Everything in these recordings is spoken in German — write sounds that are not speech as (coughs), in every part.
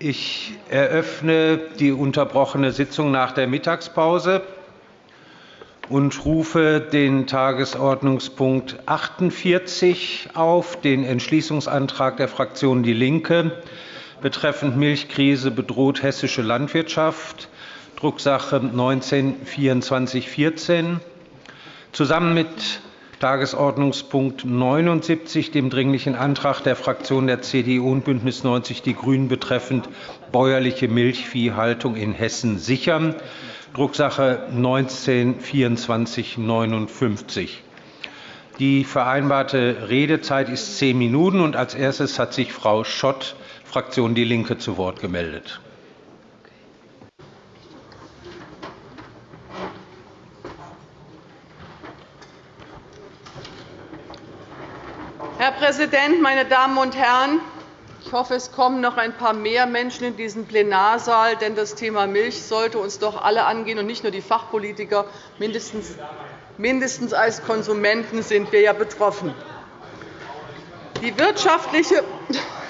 Ich eröffne die unterbrochene Sitzung nach der Mittagspause und rufe den Tagesordnungspunkt 48 auf, den Entschließungsantrag der Fraktion DIE LINKE betreffend Milchkrise bedroht hessische Landwirtschaft, Drucksache 19-2414, zusammen mit Tagesordnungspunkt 79, dem Dringlichen Antrag der Fraktionen der CDU und BÜNDNIS 90 die GRÜNEN betreffend bäuerliche Milchviehhaltung in Hessen sichern, Drucksache 19-2459. Die vereinbarte Redezeit ist zehn Minuten. Als erstes hat sich Frau Schott, Fraktion DIE LINKE, zu Wort gemeldet. Herr Präsident, meine Damen und Herren! Ich hoffe, es kommen noch ein paar mehr Menschen in diesen Plenarsaal, denn das Thema Milch sollte uns doch alle angehen, und nicht nur die Fachpolitiker. Mindestens, mindestens als Konsumenten sind wir ja betroffen. Die wirtschaftliche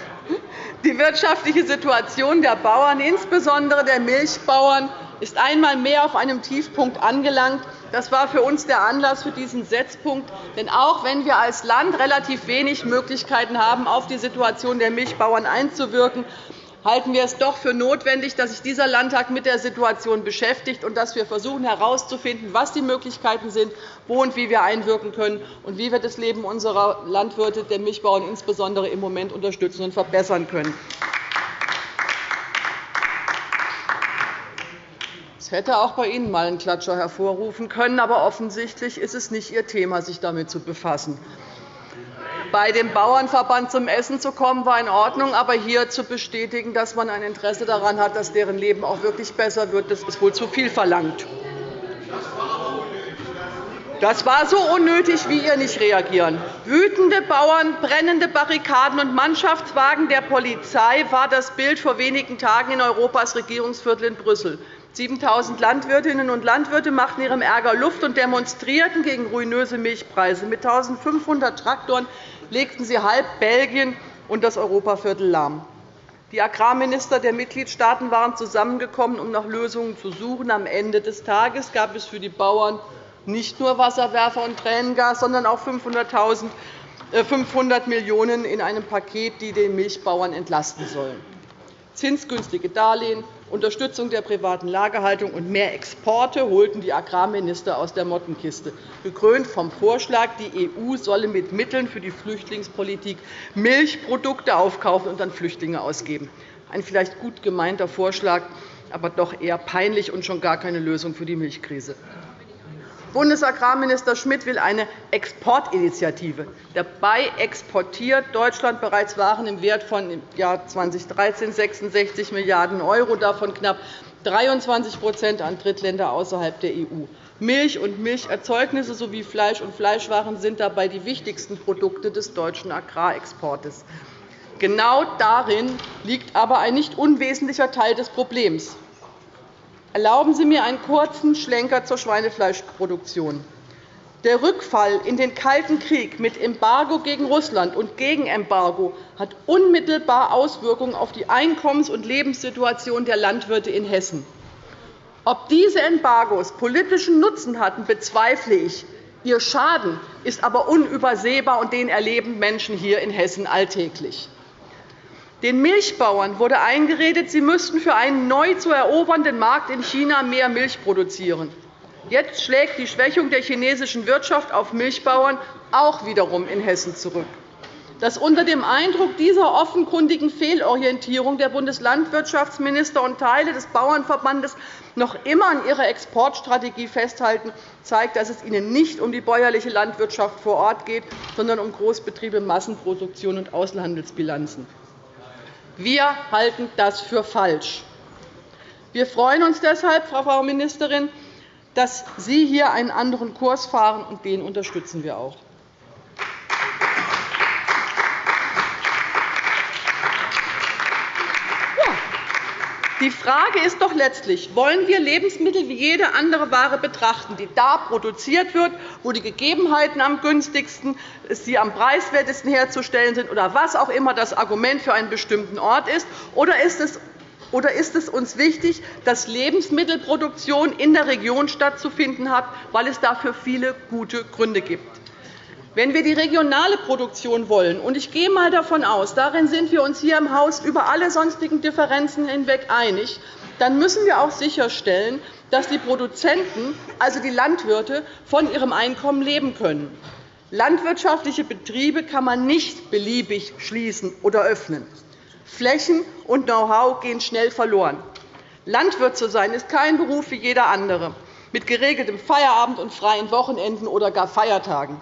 (laughs) die wirtschaftliche Situation der Bauern, insbesondere der Milchbauern, ist einmal mehr auf einem Tiefpunkt angelangt. Das war für uns der Anlass für diesen Setzpunkt. Denn auch wenn wir als Land relativ wenig Möglichkeiten haben, auf die Situation der Milchbauern einzuwirken, halten wir es doch für notwendig, dass sich dieser Landtag mit der Situation beschäftigt und dass wir versuchen herauszufinden, was die Möglichkeiten sind, wo und wie wir einwirken können und wie wir das Leben unserer Landwirte, der Milchbauern insbesondere im Moment unterstützen und verbessern können. Es hätte auch bei Ihnen einmal einen Klatscher hervorrufen können, aber offensichtlich ist es nicht Ihr Thema, sich damit zu befassen. Bei dem Bauernverband zum Essen zu kommen, war in Ordnung, aber hier zu bestätigen, dass man ein Interesse daran hat, dass deren Leben auch wirklich besser wird, das ist wohl zu viel verlangt. Das war so unnötig, wie ihr nicht reagieren. Wütende Bauern, brennende Barrikaden und Mannschaftswagen der Polizei war das Bild vor wenigen Tagen in Europas Regierungsviertel in Brüssel. 7.000 Landwirtinnen und Landwirte machten ihrem Ärger Luft und demonstrierten gegen ruinöse Milchpreise. Mit 1.500 Traktoren legten sie halb Belgien und das Europaviertel lahm. Die Agrarminister der Mitgliedstaaten waren zusammengekommen, um nach Lösungen zu suchen. Am Ende des Tages gab es für die Bauern nicht nur Wasserwerfer und Tränengas, sondern auch 500 äh, Millionen € in einem Paket, die den Milchbauern entlasten sollen. Zinsgünstige Darlehen, Unterstützung der privaten Lagerhaltung und mehr Exporte holten die Agrarminister aus der Mottenkiste, gekrönt vom Vorschlag, die EU solle mit Mitteln für die Flüchtlingspolitik Milchprodukte aufkaufen und an Flüchtlinge ausgeben. Ein vielleicht gut gemeinter Vorschlag, aber doch eher peinlich und schon gar keine Lösung für die Milchkrise. Bundesagrarminister Schmidt will eine Exportinitiative. Dabei exportiert Deutschland bereits Waren im Wert von im Jahr 2013 66 Milliarden €, davon knapp 23% an Drittländer außerhalb der EU. Milch und Milcherzeugnisse sowie Fleisch und Fleischwaren sind dabei die wichtigsten Produkte des deutschen Agrarexportes. Genau darin liegt aber ein nicht unwesentlicher Teil des Problems. Erlauben Sie mir einen kurzen Schlenker zur Schweinefleischproduktion. Der Rückfall in den Kalten Krieg mit Embargo gegen Russland und Gegenembargo hat unmittelbar Auswirkungen auf die Einkommens- und Lebenssituation der Landwirte in Hessen. Ob diese Embargos politischen Nutzen hatten, bezweifle ich. Ihr Schaden ist aber unübersehbar, und den erleben Menschen hier in Hessen alltäglich. Den Milchbauern wurde eingeredet, sie müssten für einen neu zu erobernden Markt in China mehr Milch produzieren. Jetzt schlägt die Schwächung der chinesischen Wirtschaft auf Milchbauern auch wiederum in Hessen zurück. Dass unter dem Eindruck dieser offenkundigen Fehlorientierung der Bundeslandwirtschaftsminister und Teile des Bauernverbandes noch immer an ihrer Exportstrategie festhalten, zeigt, dass es ihnen nicht um die bäuerliche Landwirtschaft vor Ort geht, sondern um Großbetriebe, Massenproduktion und Außenhandelsbilanzen. Wir halten das für falsch. Wir freuen uns deshalb, Frau Ministerin, dass Sie hier einen anderen Kurs fahren, und den unterstützen wir auch. Die Frage ist doch letztlich, wollen wir Lebensmittel wie jede andere Ware betrachten, die da produziert wird, wo die Gegebenheiten am günstigsten, sie am preiswertesten herzustellen sind oder was auch immer das Argument für einen bestimmten Ort ist, oder ist es oder ist es uns wichtig, dass Lebensmittelproduktion in der Region stattzufinden hat, weil es dafür viele gute Gründe gibt? Wenn wir die regionale Produktion wollen, und ich gehe einmal davon aus, darin sind wir uns hier im Haus über alle sonstigen Differenzen hinweg einig, dann müssen wir auch sicherstellen, dass die Produzenten, also die Landwirte, von ihrem Einkommen leben können. Landwirtschaftliche Betriebe kann man nicht beliebig schließen oder öffnen. Flächen und Know-how gehen schnell verloren. Landwirt zu sein ist kein Beruf wie jeder andere, mit geregeltem Feierabend und freien Wochenenden oder gar Feiertagen.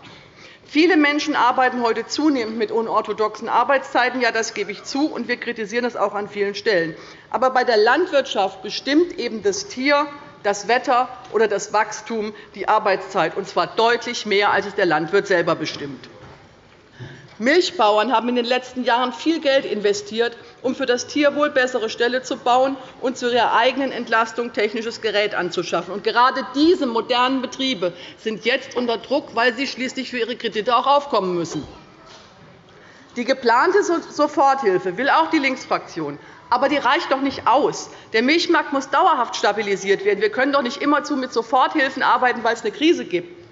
Viele Menschen arbeiten heute zunehmend mit unorthodoxen Arbeitszeiten. Ja, das gebe ich zu, und wir kritisieren das auch an vielen Stellen. Aber bei der Landwirtschaft bestimmt eben das Tier, das Wetter oder das Wachstum die Arbeitszeit, und zwar deutlich mehr, als es der Landwirt selber bestimmt. Milchbauern haben in den letzten Jahren viel Geld investiert, um für das Tierwohl bessere Ställe zu bauen und zu ihrer eigenen Entlastung technisches Gerät anzuschaffen. Gerade diese modernen Betriebe sind jetzt unter Druck, weil sie schließlich für ihre Kredite auch aufkommen müssen. Die geplante Soforthilfe will auch die Linksfraktion. Aber die reicht doch nicht aus. Der Milchmarkt muss dauerhaft stabilisiert werden. Wir können doch nicht immerzu mit Soforthilfen arbeiten, weil es eine Krise gibt.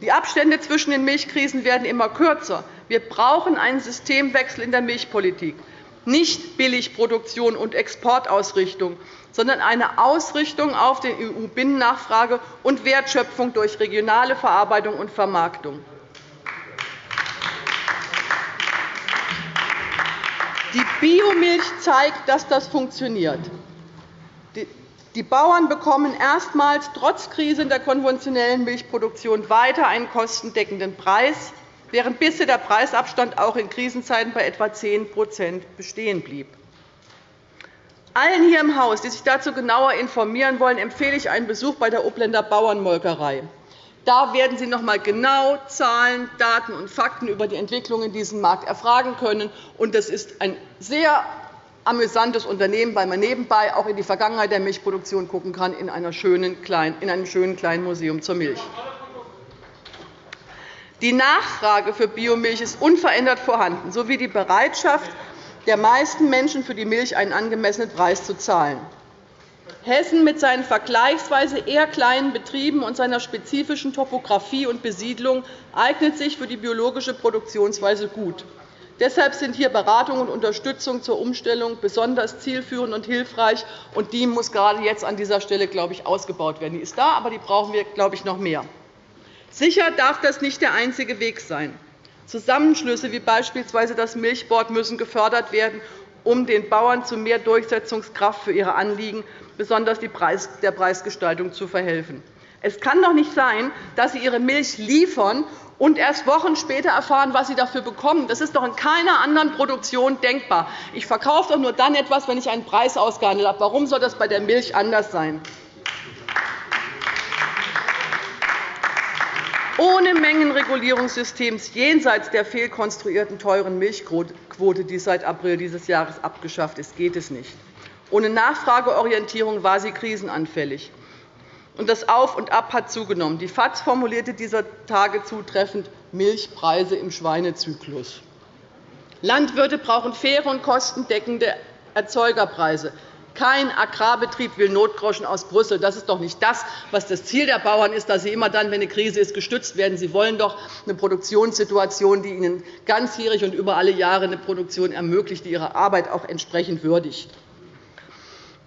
Die Abstände zwischen den Milchkrisen werden immer kürzer. Wir brauchen einen Systemwechsel in der Milchpolitik, nicht Billigproduktion und Exportausrichtung, sondern eine Ausrichtung auf die EU-Binnennachfrage und Wertschöpfung durch regionale Verarbeitung und Vermarktung. Die Biomilch zeigt, dass das funktioniert. Die Bauern bekommen erstmals trotz Krise in der konventionellen Milchproduktion weiter einen kostendeckenden Preis während bisher der Preisabstand auch in Krisenzeiten bei etwa 10% bestehen blieb. Allen hier im Haus, die sich dazu genauer informieren wollen, empfehle ich einen Besuch bei der Obländer Bauernmolkerei. Da werden Sie noch einmal genau Zahlen, Daten und Fakten über die Entwicklung in diesem Markt erfragen können. Das ist ein sehr amüsantes Unternehmen, weil man nebenbei auch in die Vergangenheit der Milchproduktion schauen kann in einem schönen kleinen Museum zur Milch. Die Nachfrage für Biomilch ist unverändert vorhanden, sowie die Bereitschaft der meisten Menschen, für die Milch einen angemessenen Preis zu zahlen. Hessen mit seinen vergleichsweise eher kleinen Betrieben und seiner spezifischen Topografie und Besiedlung eignet sich für die biologische Produktionsweise gut. Deshalb sind hier Beratung und Unterstützung zur Umstellung besonders zielführend und hilfreich. und Die muss gerade jetzt an dieser Stelle glaube ich, ausgebaut werden. Die ist da, aber die brauchen wir glaube ich, noch mehr. Sicher darf das nicht der einzige Weg sein. Zusammenschlüsse wie beispielsweise das Milchboard müssen gefördert werden, um den Bauern zu mehr Durchsetzungskraft für ihre Anliegen, besonders der Preisgestaltung, zu verhelfen. Es kann doch nicht sein, dass Sie Ihre Milch liefern und erst Wochen später erfahren, was Sie dafür bekommen. Das ist doch in keiner anderen Produktion denkbar. Ich verkaufe doch nur dann etwas, wenn ich einen Preis ausgehandelt habe. Warum soll das bei der Milch anders sein? Ohne Mengenregulierungssystems jenseits der fehlkonstruierten teuren Milchquote, die seit April dieses Jahres abgeschafft ist, geht es nicht. Ohne Nachfrageorientierung war sie krisenanfällig. Das Auf und Ab hat zugenommen. Die FAZ formulierte dieser Tage zutreffend Milchpreise im Schweinezyklus. Landwirte brauchen faire und kostendeckende Erzeugerpreise. Kein Agrarbetrieb will Notgroschen aus Brüssel. Das ist doch nicht das, was das Ziel der Bauern ist, dass sie immer dann, wenn eine Krise ist, gestützt werden. Sie wollen doch eine Produktionssituation, die ihnen ganzjährig und über alle Jahre eine Produktion ermöglicht, die ihre Arbeit auch entsprechend würdigt.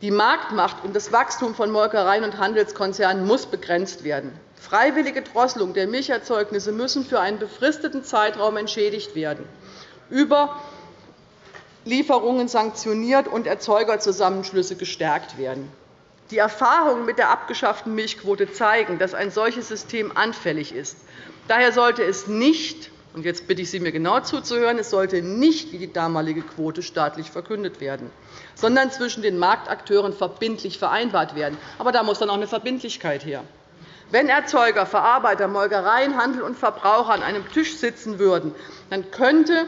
Die Marktmacht und das Wachstum von Molkereien und Handelskonzernen muss begrenzt werden. Freiwillige Drosselung der Milcherzeugnisse müssen für einen befristeten Zeitraum entschädigt werden. Über Lieferungen sanktioniert und Erzeugerzusammenschlüsse gestärkt werden. Die Erfahrungen mit der abgeschafften Milchquote zeigen, dass ein solches System anfällig ist. Daher sollte es nicht und jetzt bitte ich Sie, mir genau zuzuhören. Es sollte nicht wie die damalige Quote staatlich verkündet werden, sondern zwischen den Marktakteuren verbindlich vereinbart werden. Aber da muss dann auch eine Verbindlichkeit her. Wenn Erzeuger, Verarbeiter, Molkereien, Handel und Verbraucher an einem Tisch sitzen würden, dann könnte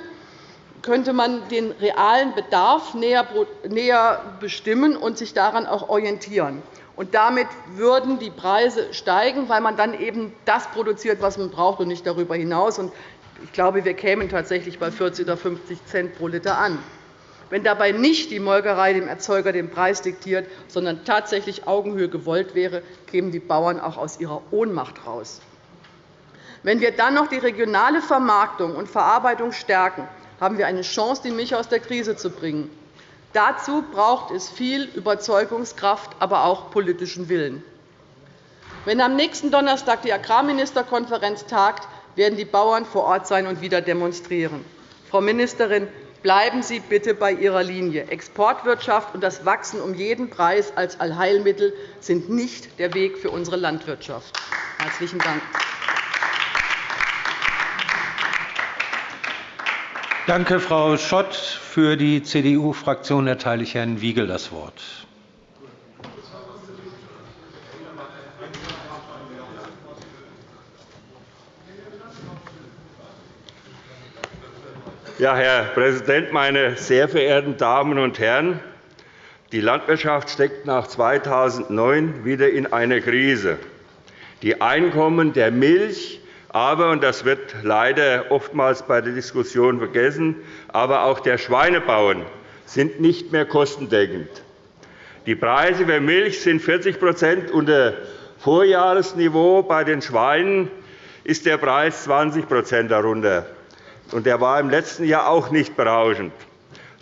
könnte man den realen Bedarf näher bestimmen und sich daran auch orientieren. Und damit würden die Preise steigen, weil man dann eben das produziert, was man braucht, und nicht darüber hinaus. Ich glaube, wir kämen tatsächlich bei 40 oder 50 Cent pro Liter an. Wenn dabei nicht die Molkerei dem Erzeuger den Preis diktiert, sondern tatsächlich Augenhöhe gewollt wäre, kämen die Bauern auch aus ihrer Ohnmacht heraus. Wenn wir dann noch die regionale Vermarktung und Verarbeitung stärken, haben wir eine Chance, die Milch aus der Krise zu bringen. Dazu braucht es viel Überzeugungskraft, aber auch politischen Willen. Wenn am nächsten Donnerstag die Agrarministerkonferenz tagt, werden die Bauern vor Ort sein und wieder demonstrieren. Frau Ministerin, bleiben Sie bitte bei Ihrer Linie. Exportwirtschaft und das Wachsen um jeden Preis als Allheilmittel sind nicht der Weg für unsere Landwirtschaft. – Herzlichen Dank. Danke, Frau Schott. Für die CDU-Fraktion erteile ich Herrn Wiegel das Wort. Ja, Herr Präsident, meine sehr verehrten Damen und Herren! Die Landwirtschaft steckt nach 2009 wieder in einer Krise. Die Einkommen der Milch- aber, und das wird leider oftmals bei der Diskussion vergessen, aber auch der Schweinebauern sind nicht mehr kostendeckend. Die Preise für Milch sind 40% unter Vorjahresniveau. Bei den Schweinen ist der Preis 20% darunter. Und der war im letzten Jahr auch nicht berauschend.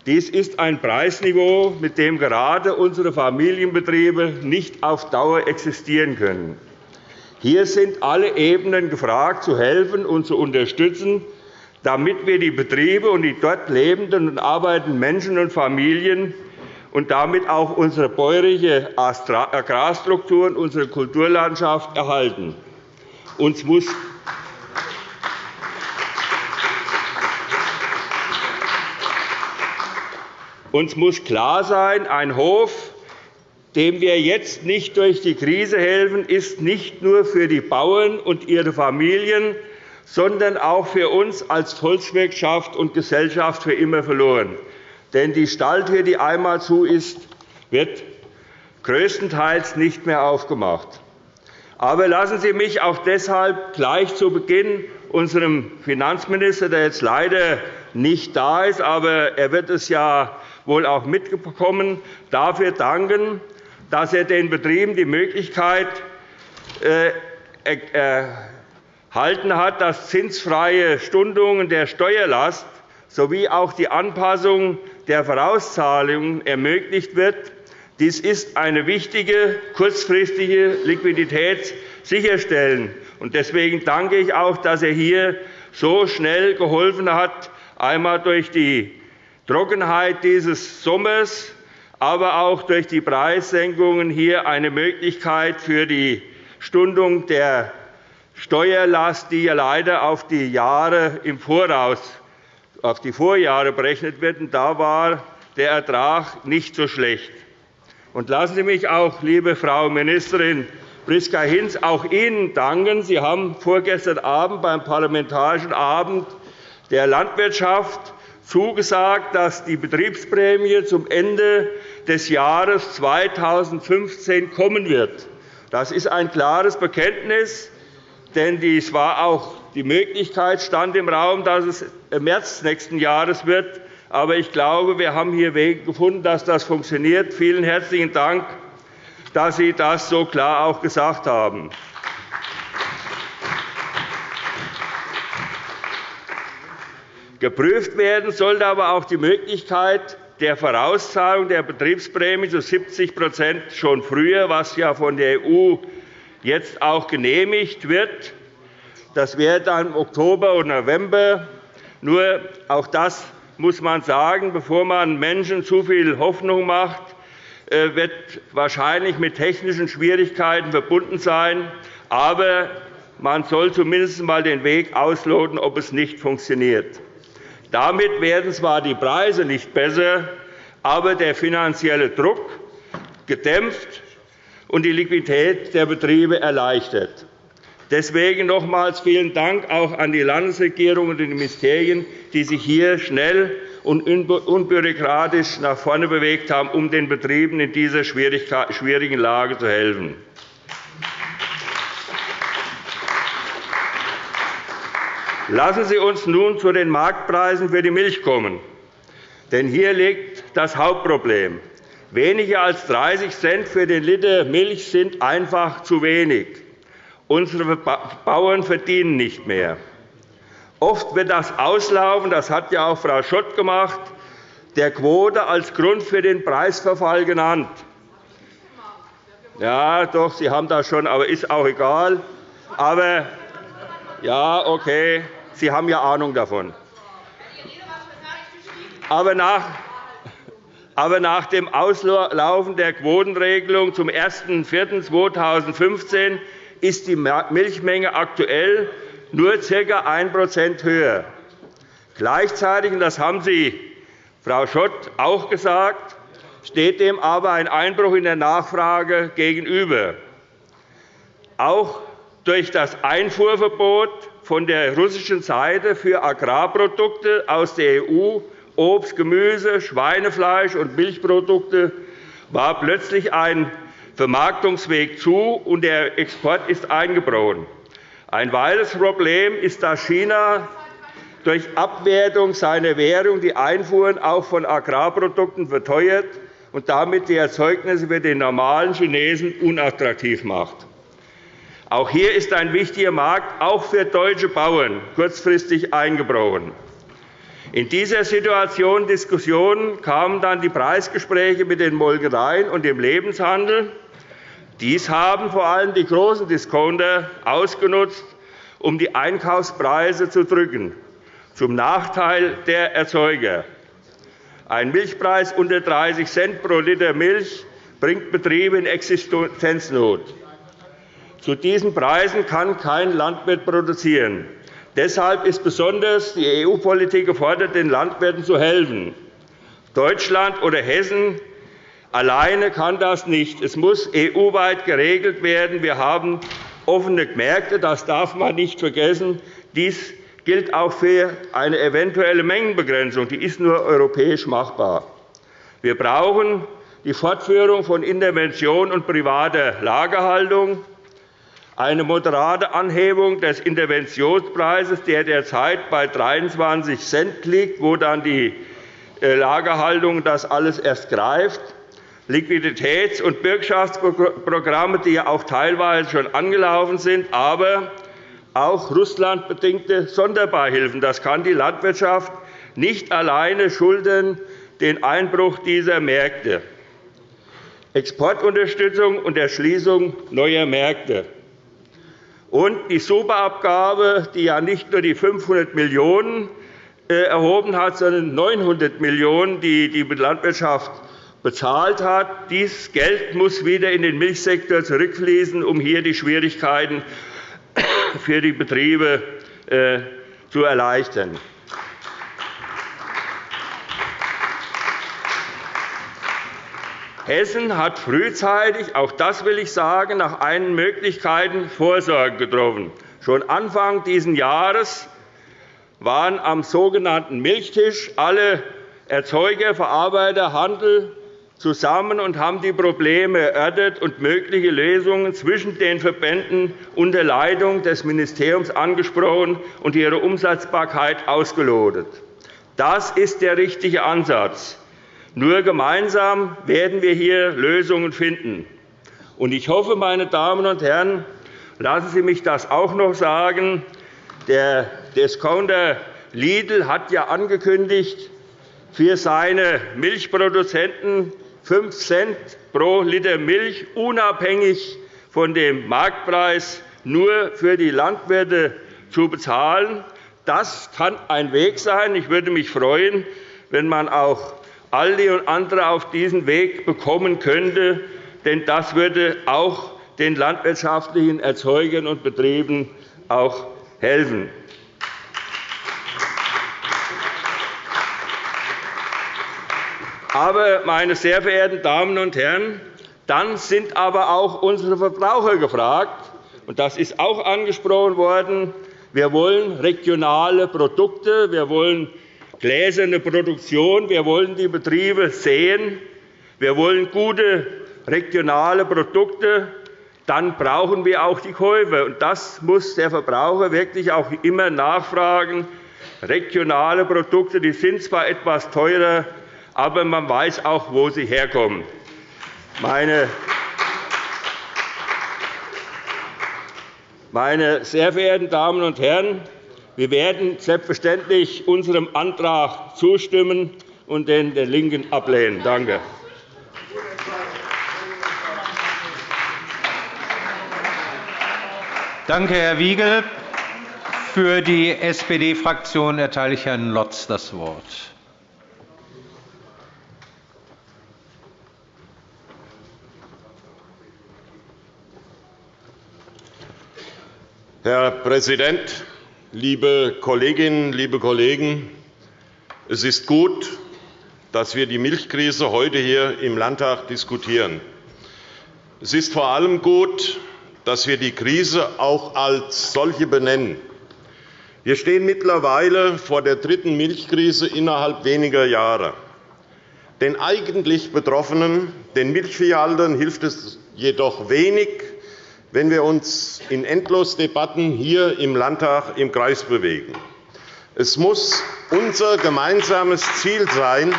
Dies ist ein Preisniveau, mit dem gerade unsere Familienbetriebe nicht auf Dauer existieren können. Hier sind alle Ebenen gefragt, zu helfen und zu unterstützen, damit wir die Betriebe und die dort lebenden und arbeitenden Menschen und Familien und damit auch unsere bäuerliche Agrarstruktur und unsere Kulturlandschaft erhalten. Uns muss uns muss klar sein, ein Hof, dem wir jetzt nicht durch die Krise helfen, ist nicht nur für die Bauern und ihre Familien, sondern auch für uns als Volkswirtschaft und Gesellschaft für immer verloren. Denn die Stalltür, die einmal zu ist, wird größtenteils nicht mehr aufgemacht. Aber lassen Sie mich auch deshalb gleich zu Beginn unserem Finanzminister, der jetzt leider nicht da ist, aber er wird es ja wohl auch mitbekommen, dafür danken, dass er den Betrieben die Möglichkeit äh, erhalten hat, dass zinsfreie Stundungen der Steuerlast sowie auch die Anpassung der Vorauszahlungen ermöglicht wird. Dies ist eine wichtige kurzfristige Liquidität sicherstellen. Deswegen danke ich auch, dass er hier so schnell geholfen hat, einmal durch die Trockenheit dieses Sommers aber auch durch die Preissenkungen hier eine Möglichkeit für die Stundung der Steuerlast, die ja leider auf die Jahre im Voraus, auf die Vorjahre berechnet wird. Da war der Ertrag nicht so schlecht. Und lassen Sie mich auch, liebe Frau Ministerin Priska Hinz, auch Ihnen danken. Sie haben vorgestern Abend beim Parlamentarischen Abend der Landwirtschaft zugesagt, dass die Betriebsprämie zum Ende des Jahres 2015 kommen wird. Das ist ein klares Bekenntnis, denn dies war auch die Möglichkeit stand im Raum, dass es im März nächsten Jahres wird. Aber ich glaube, wir haben hier Wege gefunden, dass das funktioniert. Vielen herzlichen Dank, dass Sie das so klar auch gesagt haben. Geprüft werden sollte aber auch die Möglichkeit der Vorauszahlung der Betriebsprämie zu 70% schon früher, was ja von der EU jetzt auch genehmigt wird. Das wäre dann im Oktober und November. Nur auch das muss man sagen, bevor man Menschen zu viel Hoffnung macht, äh, wird wahrscheinlich mit technischen Schwierigkeiten verbunden sein. Aber man soll zumindest einmal den Weg ausloten, ob es nicht funktioniert. Damit werden zwar die Preise nicht besser, aber der finanzielle Druck gedämpft und die Liquidität der Betriebe erleichtert. Deswegen nochmals vielen Dank auch an die Landesregierung und die Ministerien, die sich hier schnell und unbürokratisch nach vorne bewegt haben, um den Betrieben in dieser schwierigen Lage zu helfen. Lassen Sie uns nun zu den Marktpreisen für die Milch kommen. Denn hier liegt das Hauptproblem. Weniger als 30 Cent für den Liter Milch sind einfach zu wenig. Unsere Bauern verdienen nicht mehr. Oft wird das Auslaufen, das hat ja auch Frau Schott gemacht, der Quote als Grund für den Preisverfall genannt. Ja, doch, Sie haben das schon, aber ist auch egal. Aber ja, okay, Sie haben ja Ahnung davon. Aber nach, aber nach dem Auslaufen der Quotenregelung zum 01.04.2015 ist die Milchmenge aktuell nur ca. 1% höher. Gleichzeitig, und das haben Sie, Frau Schott, auch gesagt, steht dem aber ein Einbruch in der Nachfrage gegenüber. Auch durch das Einfuhrverbot von der russischen Seite für Agrarprodukte aus der EU, Obst, Gemüse, Schweinefleisch und Milchprodukte war plötzlich ein Vermarktungsweg zu, und der Export ist eingebrochen. Ein weiteres Problem ist, dass China durch Abwertung seiner Währung die Einfuhren auch von Agrarprodukten verteuert und damit die Erzeugnisse für den normalen Chinesen unattraktiv macht. Auch hier ist ein wichtiger Markt auch für deutsche Bauern kurzfristig eingebrochen. In dieser Situation Diskussion kamen dann die Preisgespräche mit den Molkereien und dem Lebenshandel. Dies haben vor allem die großen Discounter ausgenutzt, um die Einkaufspreise zu drücken, zum Nachteil der Erzeuger. Ein Milchpreis unter 30 Cent pro Liter Milch bringt Betriebe in Existenznot. Zu diesen Preisen kann kein Landwirt produzieren. Deshalb ist besonders die EU-Politik gefordert, den Landwirten zu helfen. Deutschland oder Hessen Alleine kann das nicht. Es muss EU-weit geregelt werden. Wir haben offene Märkte. Das darf man nicht vergessen. Dies gilt auch für eine eventuelle Mengenbegrenzung. Die ist nur europäisch machbar. Wir brauchen die Fortführung von Intervention und privater Lagerhaltung, eine moderate Anhebung des Interventionspreises, der derzeit bei 23 Cent liegt, wo dann die äh, Lagerhaltung das alles erst greift, Liquiditäts- und Bürgschaftsprogramme, die ja auch teilweise schon angelaufen sind, aber auch russlandbedingte Sonderbeihilfen. Das kann die Landwirtschaft nicht alleine schulden, den Einbruch dieser Märkte. Exportunterstützung und Erschließung neuer Märkte. Und die Superabgabe, die ja nicht nur die 500 Millionen € äh, erhoben hat, sondern 900 Millionen €, die die Landwirtschaft bezahlt hat. Dieses Geld muss wieder in den Milchsektor zurückfließen, um hier die Schwierigkeiten (coughs) für die Betriebe äh, zu erleichtern. Hessen hat frühzeitig, auch das will ich sagen, nach allen Möglichkeiten Vorsorge getroffen. Schon Anfang dieses Jahres waren am sogenannten Milchtisch alle Erzeuger, Verarbeiter, Handel zusammen und haben die Probleme erörtert und mögliche Lösungen zwischen den Verbänden unter Leitung des Ministeriums angesprochen und ihre Umsetzbarkeit ausgelotet. Das ist der richtige Ansatz. Nur gemeinsam werden wir hier Lösungen finden. Ich hoffe, meine Damen und Herren, lassen Sie mich das auch noch sagen. Der Discounter Lidl hat ja angekündigt, für seine Milchproduzenten 5 Cent pro Liter Milch unabhängig von dem Marktpreis nur für die Landwirte zu bezahlen. Das kann ein Weg sein. Ich würde mich freuen, wenn man auch Aldi und andere auf diesen Weg bekommen könnte, denn das würde auch den landwirtschaftlichen Erzeugern und Betrieben auch helfen. Aber, meine sehr verehrten Damen und Herren, dann sind aber auch unsere Verbraucher gefragt. Und das ist auch angesprochen worden. Wir wollen regionale Produkte. Wir wollen gläserne Produktion. Wir wollen die Betriebe sehen. Wir wollen gute regionale Produkte. Dann brauchen wir auch die Käufer. Und das muss der Verbraucher wirklich auch immer nachfragen. Regionale Produkte die sind zwar etwas teurer, aber man weiß auch, wo sie herkommen. Meine Meine sehr verehrten Damen und Herren, wir werden selbstverständlich unserem Antrag zustimmen und den der LINKEN ablehnen. Danke. Danke, Herr Wiegel. Für die SPD-Fraktion erteile ich Herrn Lotz das Wort. Herr Präsident, liebe Kolleginnen, liebe Kollegen! Es ist gut, dass wir die Milchkrise heute hier im Landtag diskutieren. Es ist vor allem gut, dass wir die Krise auch als solche benennen. Wir stehen mittlerweile vor der dritten Milchkrise innerhalb weniger Jahre. Den eigentlich Betroffenen, den Milchviehhaltern, hilft es jedoch wenig, wenn wir uns in Endlosdebatten hier im Landtag im Kreis bewegen. Es muss unser gemeinsames Ziel sein,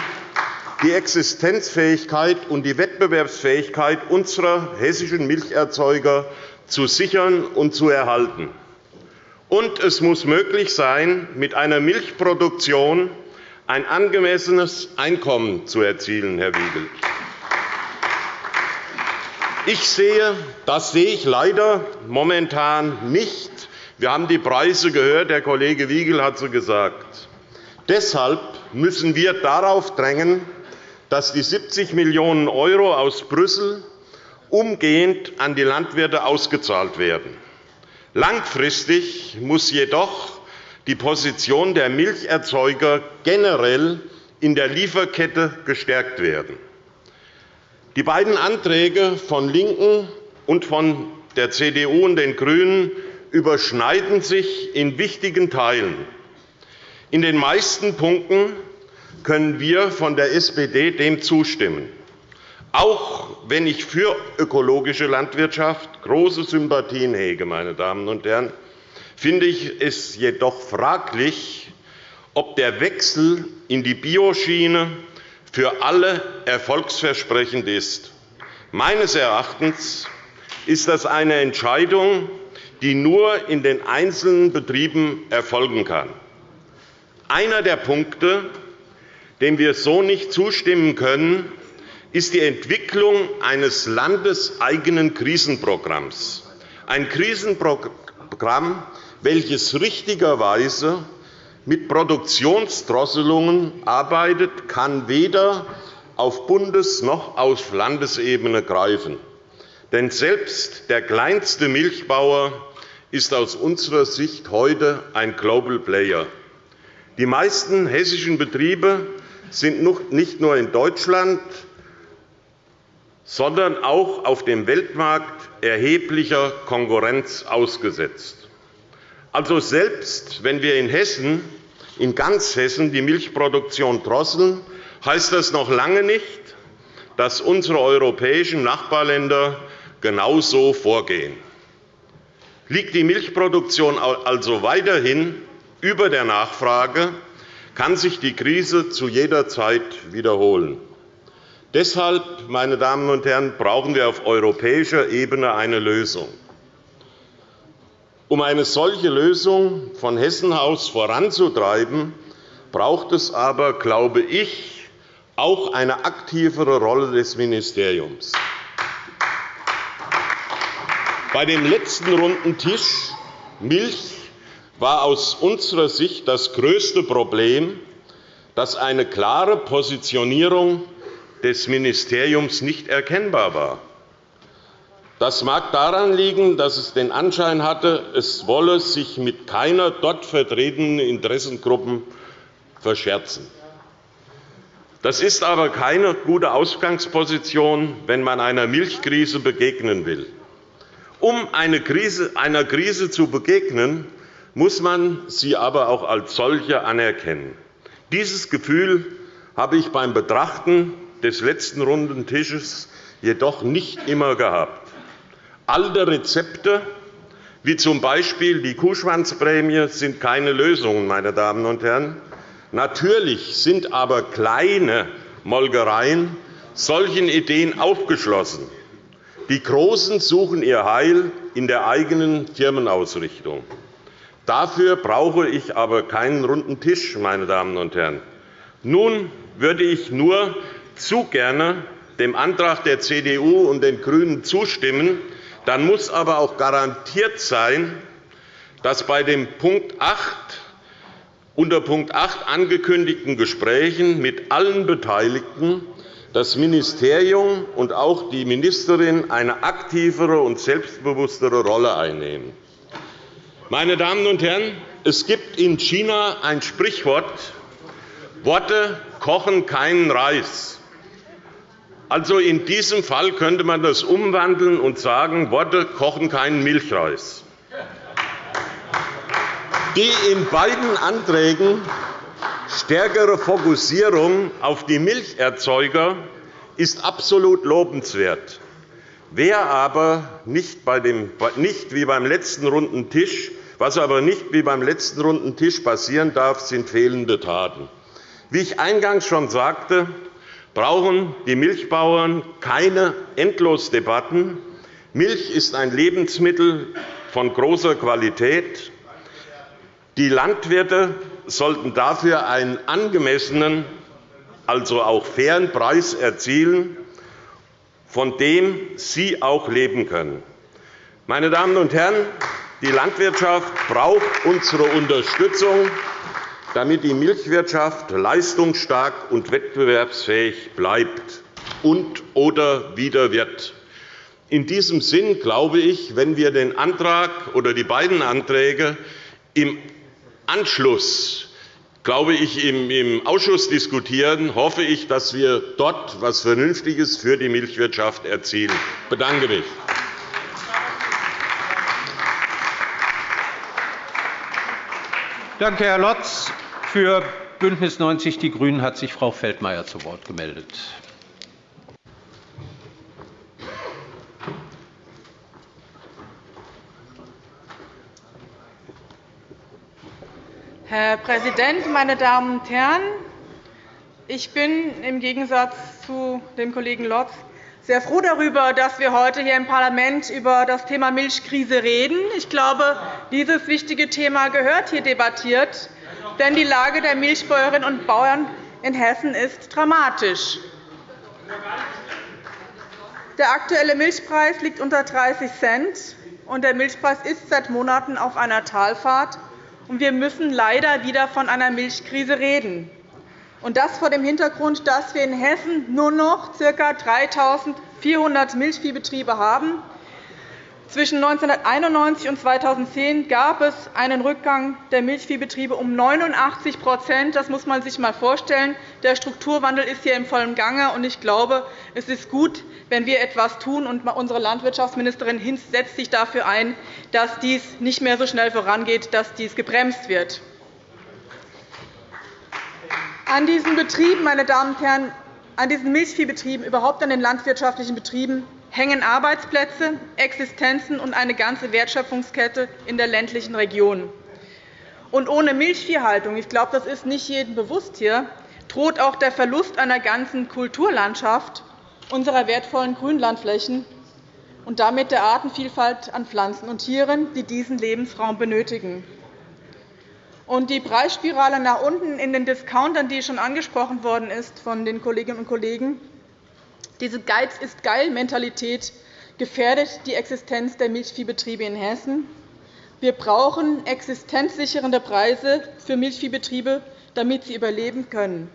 die Existenzfähigkeit und die Wettbewerbsfähigkeit unserer hessischen Milcherzeuger zu sichern und zu erhalten. Und es muss möglich sein, mit einer Milchproduktion ein angemessenes Einkommen zu erzielen, Herr Wiegel. Ich sehe, das sehe ich leider momentan nicht. Wir haben die Preise gehört, der Kollege Wiegel hat sie gesagt. Deshalb müssen wir darauf drängen, dass die 70 Millionen € aus Brüssel umgehend an die Landwirte ausgezahlt werden. Langfristig muss jedoch die Position der Milcherzeuger generell in der Lieferkette gestärkt werden. Die beiden Anträge von LINKEN und von der CDU und den GRÜNEN überschneiden sich in wichtigen Teilen. In den meisten Punkten können wir von der SPD dem zustimmen. Auch wenn ich für ökologische Landwirtschaft große Sympathien hege, meine Damen und Herren, finde ich es jedoch fraglich, ob der Wechsel in die Bioschiene für alle erfolgsversprechend ist. Meines Erachtens ist das eine Entscheidung, die nur in den einzelnen Betrieben erfolgen kann. Einer der Punkte, dem wir so nicht zustimmen können, ist die Entwicklung eines landeseigenen Krisenprogramms. Ein Krisenprogramm, welches richtigerweise mit Produktionsdrosselungen arbeitet, kann weder auf Bundes- noch auf Landesebene greifen. Denn selbst der kleinste Milchbauer ist aus unserer Sicht heute ein Global Player. Die meisten hessischen Betriebe sind nicht nur in Deutschland, sondern auch auf dem Weltmarkt erheblicher Konkurrenz ausgesetzt. Also selbst wenn wir in Hessen in ganz Hessen die Milchproduktion drosseln, heißt das noch lange nicht, dass unsere europäischen Nachbarländer genauso vorgehen. Liegt die Milchproduktion also weiterhin über der Nachfrage, kann sich die Krise zu jeder Zeit wiederholen. Deshalb, meine Damen und Herren, brauchen wir auf europäischer Ebene eine Lösung. Um eine solche Lösung von Hessen aus voranzutreiben, braucht es aber, glaube ich, auch eine aktivere Rolle des Ministeriums. Bei dem letzten runden Tisch Milch war aus unserer Sicht das größte Problem, dass eine klare Positionierung des Ministeriums nicht erkennbar war. Das mag daran liegen, dass es den Anschein hatte, es wolle sich mit keiner dort vertretenen Interessengruppen verscherzen. Das ist aber keine gute Ausgangsposition, wenn man einer Milchkrise begegnen will. Um einer Krise zu begegnen, muss man sie aber auch als solche anerkennen. Dieses Gefühl habe ich beim Betrachten des letzten runden Tisches jedoch nicht immer gehabt. Alte Rezepte, wie z. B. die Kuhschwanzprämie, sind keine Lösungen. Meine Damen und Herren. Natürlich sind aber kleine Molkereien solchen Ideen aufgeschlossen. Die Großen suchen ihr Heil in der eigenen Firmenausrichtung. Dafür brauche ich aber keinen runden Tisch. Meine Damen und Herren. Nun würde ich nur zu gerne dem Antrag der CDU und den GRÜNEN zustimmen. Dann muss aber auch garantiert sein, dass bei dem Punkt 8 unter Punkt 8 angekündigten Gesprächen mit allen Beteiligten das Ministerium und auch die Ministerin eine aktivere und selbstbewusstere Rolle einnehmen. Meine Damen und Herren, es gibt in China ein Sprichwort, Worte kochen keinen Reis. Also in diesem Fall könnte man das umwandeln und sagen, Worte kochen keinen Milchreis. Die in beiden Anträgen stärkere Fokussierung auf die Milcherzeuger ist absolut lobenswert. Wer aber nicht, bei dem, nicht wie beim letzten runden Tisch, was aber nicht wie beim letzten runden Tisch passieren darf, sind fehlende Taten. Wie ich eingangs schon sagte, brauchen die Milchbauern keine Endlosdebatten. Milch ist ein Lebensmittel von großer Qualität. Die Landwirte sollten dafür einen angemessenen, also auch fairen Preis erzielen, von dem sie auch leben können. Meine Damen und Herren, die Landwirtschaft braucht unsere Unterstützung, damit die Milchwirtschaft leistungsstark und wettbewerbsfähig bleibt und oder wieder wird. In diesem Sinn glaube ich, wenn wir den Antrag oder die beiden Anträge im Anschluss glaube ich, im Ausschuss diskutieren, hoffe ich, dass wir dort etwas Vernünftiges für die Milchwirtschaft erzielen. Ich bedanke mich. Danke, Herr Lotz. Für BÜNDNIS 90 die GRÜNEN hat sich Frau Feldmayer zu Wort gemeldet. Herr Präsident, meine Damen und Herren! Ich bin im Gegensatz zu dem Kollegen Lotz sehr froh darüber, dass wir heute hier im Parlament über das Thema Milchkrise reden. Ich glaube, dieses wichtige Thema gehört hier debattiert, denn die Lage der Milchbäuerinnen und Bauern in Hessen ist dramatisch. Der aktuelle Milchpreis liegt unter 30 Cent, und der Milchpreis ist seit Monaten auf einer Talfahrt und wir müssen leider wieder von einer Milchkrise reden. Und das vor dem Hintergrund, dass wir in Hessen nur noch ca. 3.400 Milchviehbetriebe haben, zwischen 1991 und 2010 gab es einen Rückgang der Milchviehbetriebe um 89% Das muss man sich einmal vorstellen. Der Strukturwandel ist hier im vollen Gange. und Ich glaube, es ist gut, wenn wir etwas tun. Und unsere Landwirtschaftsministerin Hinz setzt sich dafür ein, dass dies nicht mehr so schnell vorangeht, dass dies gebremst wird. An diesen Betrieben, meine Damen und Herren, an diesen Milchviehbetrieben, überhaupt an den landwirtschaftlichen Betrieben, hängen Arbeitsplätze, Existenzen und eine ganze Wertschöpfungskette in der ländlichen Region. Und ohne Milchviehhaltung, ich glaube, das ist nicht jedem bewusst hier, droht auch der Verlust einer ganzen Kulturlandschaft unserer wertvollen Grünlandflächen und damit der Artenvielfalt an Pflanzen und Tieren, die diesen Lebensraum benötigen. Und die Preisspirale nach unten in den Discountern, die schon angesprochen worden ist von den Kolleginnen und Kollegen, diese Geiz-ist-geil-Mentalität gefährdet die Existenz der Milchviehbetriebe in Hessen. Wir brauchen existenzsichernde Preise für Milchviehbetriebe, damit sie überleben können.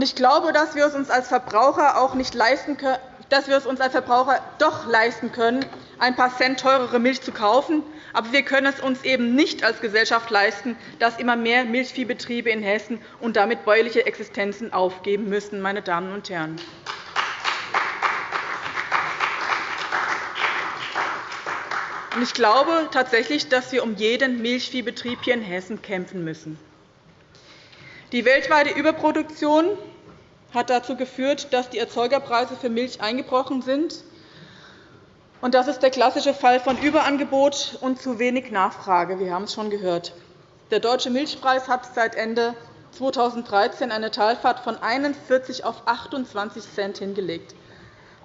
Ich glaube, dass wir es uns als Verbraucher auch nicht leisten können, dass wir es uns als Verbraucher doch leisten können, ein paar Cent teurere Milch zu kaufen. Aber wir können es uns eben nicht als Gesellschaft leisten, dass immer mehr Milchviehbetriebe in Hessen und damit bäuerliche Existenzen aufgeben müssen. Meine Damen und Herren. Ich glaube tatsächlich, dass wir um jeden Milchviehbetrieb hier in Hessen kämpfen müssen. Die weltweite Überproduktion hat dazu geführt, dass die Erzeugerpreise für Milch eingebrochen sind. Das ist der klassische Fall von Überangebot und zu wenig Nachfrage. Wir haben es schon gehört. Der deutsche Milchpreis hat seit Ende 2013 eine Talfahrt von 41 auf 28 Cent hingelegt.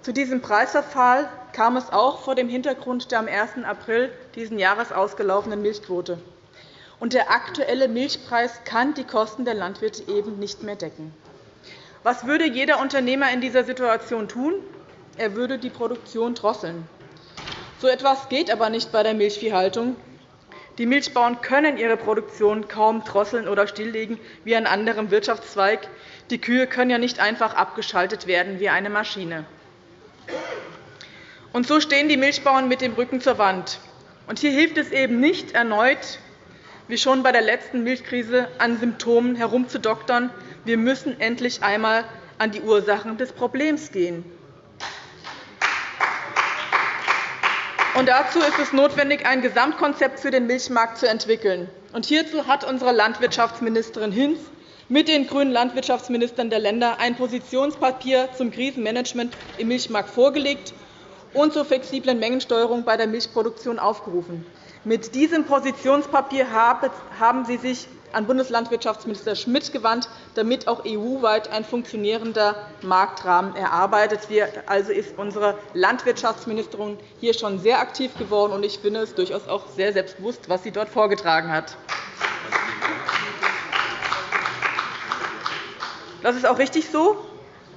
Zu diesem Preisverfall kam es auch vor dem Hintergrund der am 1. April dieses Jahres ausgelaufenen Milchquote. der aktuelle Milchpreis kann die Kosten der Landwirte eben nicht mehr decken. Was würde jeder Unternehmer in dieser Situation tun? Er würde die Produktion drosseln. So etwas geht aber nicht bei der Milchviehhaltung. Die Milchbauern können ihre Produktion kaum drosseln oder stilllegen wie ein anderer Wirtschaftszweig. Die Kühe können ja nicht einfach abgeschaltet werden wie eine Maschine. Und so stehen die Milchbauern mit dem Rücken zur Wand. Und hier hilft es eben nicht erneut, wie schon bei der letzten Milchkrise, an Symptomen herumzudoktern, wir müssen endlich einmal an die Ursachen des Problems gehen. Dazu ist es notwendig, ein Gesamtkonzept für den Milchmarkt zu entwickeln. Hierzu hat unsere Landwirtschaftsministerin Hinz mit den grünen Landwirtschaftsministern der Länder ein Positionspapier zum Krisenmanagement im Milchmarkt vorgelegt und zur flexiblen Mengensteuerung bei der Milchproduktion aufgerufen. Mit diesem Positionspapier haben Sie sich an Bundeslandwirtschaftsminister Schmidt gewandt, damit auch EU-weit ein funktionierender Marktrahmen erarbeitet wird. Also ist unsere Landwirtschaftsministerin hier schon sehr aktiv geworden, und ich finde es durchaus auch sehr selbstbewusst, was sie dort vorgetragen hat. Das ist auch richtig so,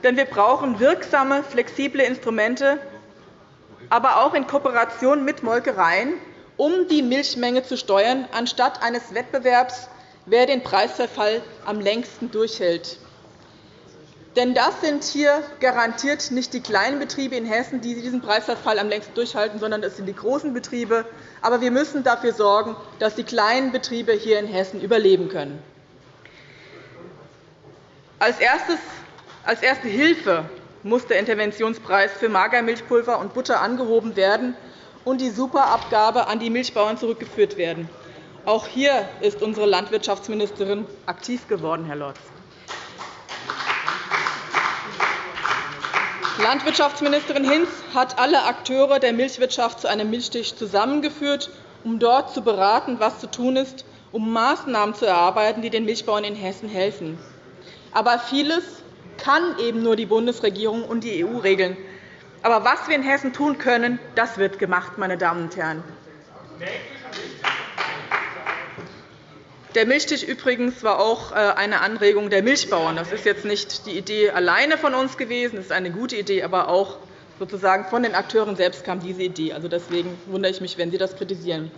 denn wir brauchen wirksame, flexible Instrumente, aber auch in Kooperation mit Molkereien, um die Milchmenge zu steuern, anstatt eines Wettbewerbs wer den Preisverfall am längsten durchhält. Denn das sind hier garantiert nicht die kleinen Betriebe in Hessen, die diesen Preisverfall am längsten durchhalten, sondern es sind die großen Betriebe. Aber wir müssen dafür sorgen, dass die kleinen Betriebe hier in Hessen überleben können. Als erste Hilfe muss der Interventionspreis für Magermilchpulver und Butter angehoben werden und die Superabgabe an die Milchbauern zurückgeführt werden. Auch hier ist unsere Landwirtschaftsministerin aktiv geworden, Herr Lorz. Landwirtschaftsministerin Hinz hat alle Akteure der Milchwirtschaft zu einem Milchtisch zusammengeführt, um dort zu beraten, was zu tun ist, um Maßnahmen zu erarbeiten, die den Milchbauern in Hessen helfen. Aber vieles kann eben nur die Bundesregierung und die EU regeln. Aber was wir in Hessen tun können, das wird gemacht, meine Damen und Herren. Der Milchtisch übrigens war auch äh, eine Anregung der Milchbauern. Das ist jetzt nicht die Idee alleine von uns gewesen. Das ist eine gute Idee, aber auch sozusagen von den Akteuren selbst kam diese Idee. Also deswegen wundere ich mich, wenn Sie das kritisieren.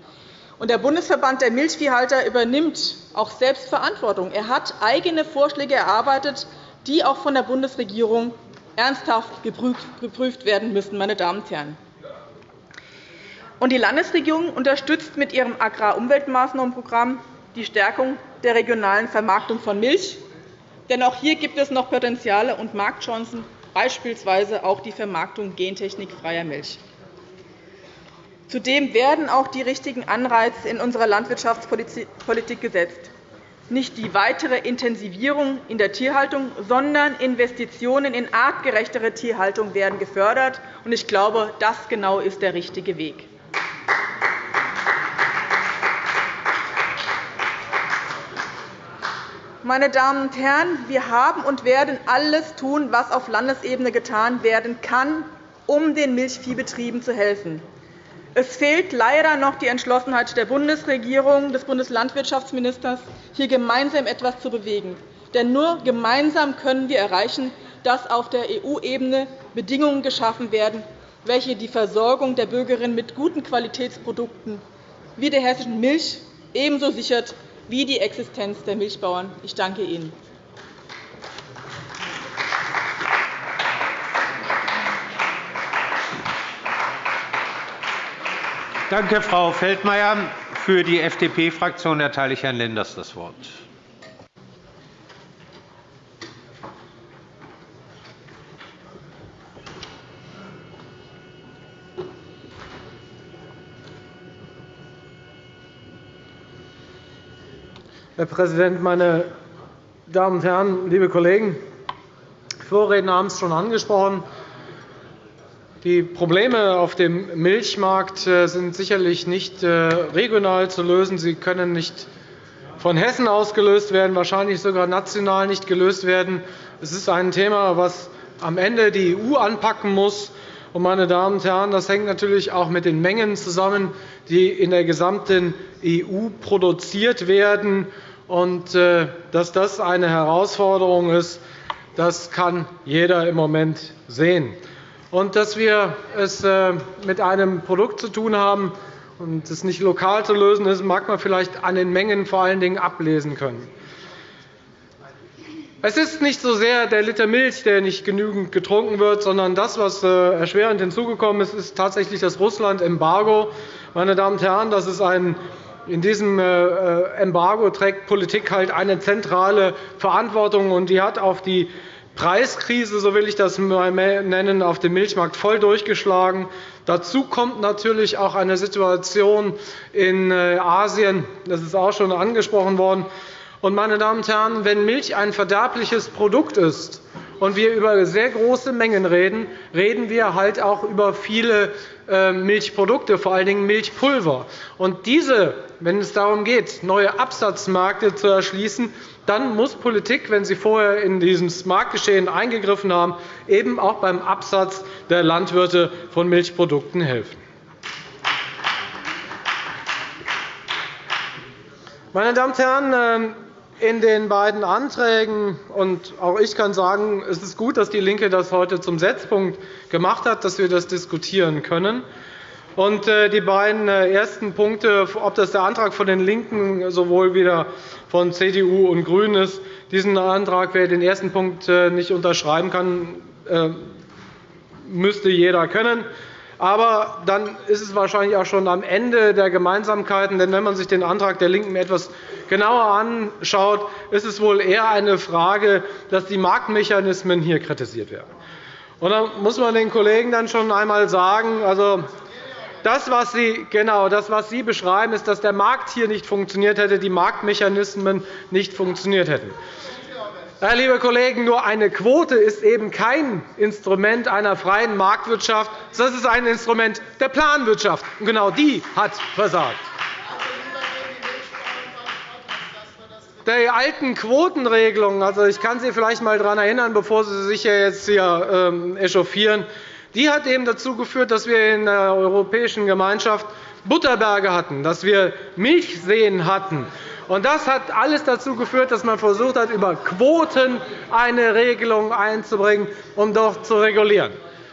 Und der Bundesverband der Milchviehhalter übernimmt auch selbst Verantwortung. Er hat eigene Vorschläge erarbeitet, die auch von der Bundesregierung ernsthaft geprüft werden müssen. Meine Damen und Herren. Die Landesregierung unterstützt mit ihrem Agrarumweltmaßnahmenprogramm die Stärkung der regionalen Vermarktung von Milch. Denn auch hier gibt es noch Potenziale und Marktchancen, beispielsweise auch die Vermarktung gentechnikfreier Milch. Zudem werden auch die richtigen Anreize in unserer Landwirtschaftspolitik gesetzt. Nicht die weitere Intensivierung in der Tierhaltung, sondern Investitionen in artgerechtere Tierhaltung werden gefördert. Ich glaube, das genau ist der richtige Weg. Meine Damen und Herren, wir haben und werden alles tun, was auf Landesebene getan werden kann, um den Milchviehbetrieben zu helfen. Es fehlt leider noch die Entschlossenheit der Bundesregierung, des Bundeslandwirtschaftsministers, hier gemeinsam etwas zu bewegen. Denn nur gemeinsam können wir erreichen, dass auf der EU-Ebene Bedingungen geschaffen werden, welche die Versorgung der Bürgerinnen mit guten Qualitätsprodukten wie der hessischen Milch ebenso sichert wie die Existenz der Milchbauern. Ich danke Ihnen. Danke, Frau Feldmayer. Für die FDP-Fraktion erteile ich Herrn Lenders das Wort. Herr Präsident, meine Damen und Herren, liebe Kollegen! Vorredner haben es schon angesprochen. Die Probleme auf dem Milchmarkt äh, sind sicherlich nicht äh, regional zu lösen. Sie können nicht von Hessen aus gelöst werden, wahrscheinlich sogar national nicht gelöst werden. Es ist ein Thema, das am Ende die EU anpacken muss. meine Damen und Herren, das hängt natürlich auch mit den Mengen zusammen, die in der gesamten EU produziert werden. Und, äh, dass das eine Herausforderung ist, das kann jeder im Moment sehen und dass wir es äh, mit einem Produkt zu tun haben und es nicht lokal zu lösen ist, mag man vielleicht an den Mengen vor allen Dingen ablesen können. Es ist nicht so sehr der Liter Milch, der nicht genügend getrunken wird, sondern das, was äh, erschwerend hinzugekommen ist, ist tatsächlich das Russland-Embargo. Meine Damen und Herren, das ist ein in diesem äh, Embargo trägt Politik halt eine zentrale Verantwortung, und die hat auf die Preiskrise, so will ich das nennen, auf dem Milchmarkt voll durchgeschlagen. Dazu kommt natürlich auch eine Situation in äh, Asien. Das ist auch schon angesprochen worden. Und, meine Damen und Herren, wenn Milch ein verderbliches Produkt ist und wir über sehr große Mengen reden, reden wir halt auch über viele äh, Milchprodukte, vor allen Dingen Milchpulver. Und diese, wenn es darum geht, neue Absatzmärkte zu erschließen, dann muss Politik, wenn sie vorher in dieses Marktgeschehen eingegriffen haben, eben auch beim Absatz der Landwirte von Milchprodukten helfen. Meine Damen und Herren, ähm, in den beiden Anträgen, und auch ich kann sagen, es ist gut, dass DIE LINKE das heute zum Setzpunkt gemacht hat, dass wir das diskutieren können. Und äh, die beiden äh, ersten Punkte, ob das der Antrag von den LINKEN sowohl wieder von CDU und GRÜNEN ist, diesen Antrag, wer den ersten Punkt äh, nicht unterschreiben kann, müsste jeder können. Aber dann ist es wahrscheinlich auch schon am Ende der Gemeinsamkeiten. Denn wenn man sich den Antrag der LINKEN etwas genauer anschaut, ist es wohl eher eine Frage, dass die Marktmechanismen hier kritisiert werden. Und da muss man den Kollegen dann schon einmal sagen, also das, was Sie, genau, das, was Sie beschreiben, ist, dass der Markt hier nicht funktioniert hätte, die Marktmechanismen nicht funktioniert hätten. Ja, liebe Kollegen, nur eine Quote ist eben kein Instrument einer freien Marktwirtschaft. Das ist ein Instrument der Planwirtschaft. Und genau die hat versagt. Die alten Quotenregelungen, also ich kann Sie vielleicht einmal daran erinnern, bevor Sie sich jetzt hier ähm, echauffieren, die hat eben dazu geführt, dass wir in der Europäischen Gemeinschaft Butterberge hatten, dass wir Milchseen hatten, das hat alles dazu geführt, dass man versucht hat, über Quoten eine Regelung einzubringen, um dort zu regulieren.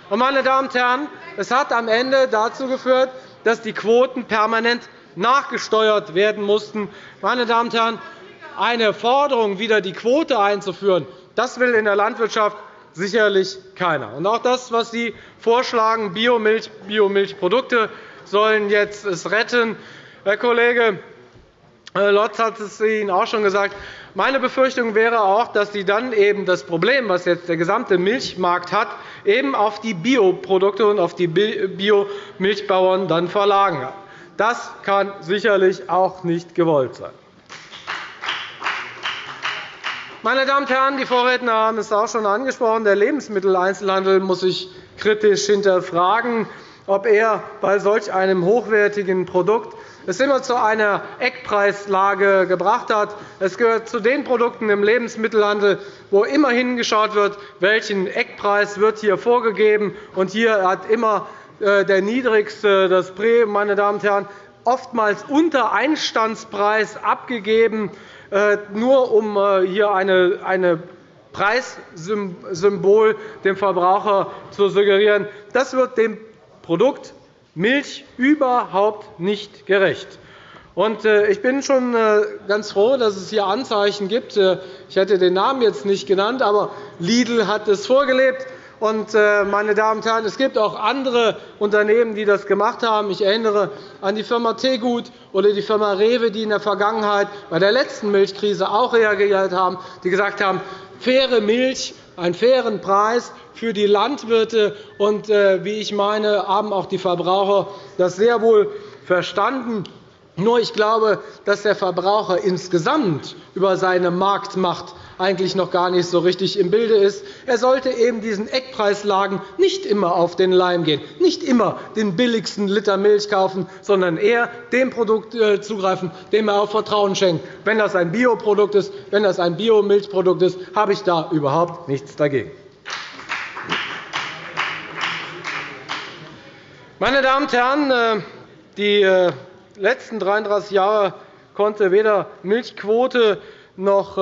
Meine Damen und Herren, es hat am Ende dazu geführt, dass die Quoten permanent nachgesteuert werden mussten. Meine Damen und Herren, eine Forderung, wieder die Quote einzuführen, das will in der Landwirtschaft sicherlich keiner. Und auch das, was Sie vorschlagen, Biomilch, Biomilchprodukte sollen jetzt es retten. Herr Kollege äh, Lotz hat es Ihnen auch schon gesagt. Meine Befürchtung wäre auch, dass Sie dann eben das Problem, das jetzt der gesamte Milchmarkt hat, eben auf die Bioprodukte und auf die Biomilchbauern dann verlagern. Das kann sicherlich auch nicht gewollt sein. Meine Damen und Herren, die Vorredner haben es auch schon angesprochen. Der Lebensmitteleinzelhandel muss sich kritisch hinterfragen, ob er bei solch einem hochwertigen Produkt es immer zu einer Eckpreislage gebracht hat. Es gehört zu den Produkten im Lebensmittelhandel, wo immer hingeschaut wird, welchen Eckpreis wird hier vorgegeben. Und hier hat immer äh, der niedrigste das Prä, meine Damen und Herren, oftmals unter Einstandspreis abgegeben, nur um äh, hier eine Preissymbol dem Verbraucher zu suggerieren. Das wird dem Produkt Milch überhaupt nicht gerecht. Äh, ich bin schon äh, ganz froh, dass es hier Anzeichen gibt. Äh, ich hätte den Namen jetzt nicht genannt, aber Lidl hat es vorgelebt. Meine Damen und Herren, es gibt auch andere Unternehmen, die das gemacht haben. Ich erinnere an die Firma Tegut oder die Firma Rewe, die in der Vergangenheit bei der letzten Milchkrise auch reagiert haben, die gesagt haben, faire Milch, einen fairen Preis für die Landwirte. Und, äh, wie ich meine, haben auch die Verbraucher das sehr wohl verstanden. Nur ich glaube, dass der Verbraucher insgesamt über seine Marktmacht eigentlich noch gar nicht so richtig im Bilde ist. Er sollte eben diesen Eckpreislagen nicht immer auf den Leim gehen, nicht immer den billigsten Liter Milch kaufen, sondern eher dem Produkt äh, zugreifen, dem er auch Vertrauen schenkt. Wenn das ein Bioprodukt ist, wenn das ein Biomilchprodukt ist, habe ich da überhaupt nichts dagegen. Meine Damen und Herren, äh, die äh, letzten 33 Jahre konnte weder Milchquote noch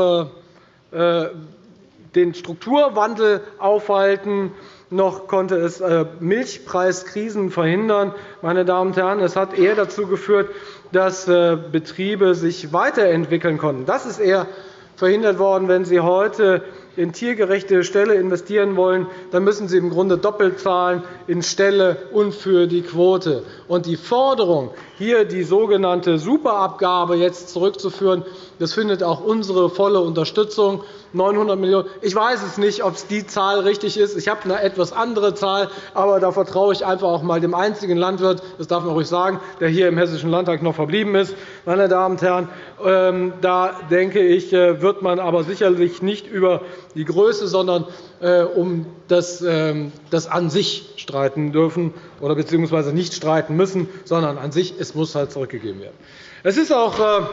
den Strukturwandel aufhalten, noch konnte es Milchpreiskrisen verhindern. Meine Damen und Herren, es hat eher dazu geführt, dass Betriebe sich weiterentwickeln konnten. Das ist eher verhindert worden, wenn Sie heute in tiergerechte Ställe investieren wollen, dann müssen Sie im Grunde doppelt zahlen in Ställe und für die Quote. Und die Forderung, hier die sogenannte Superabgabe jetzt zurückzuführen, das findet auch unsere volle Unterstützung. 900 Millionen €. Ich weiß es nicht, ob die Zahl richtig ist. Ich habe eine etwas andere Zahl, aber da vertraue ich einfach auch einmal dem einzigen Landwirt, das darf man ruhig sagen, der hier im Hessischen Landtag noch verblieben ist. Meine Damen und Herren, ähm, da denke ich, äh, wird man aber sicherlich nicht über die Größe, sondern äh, um das, ähm, das an sich streiten dürfen oder beziehungsweise nicht streiten müssen, sondern an sich, es muss halt zurückgegeben werden. Es ist auch äh,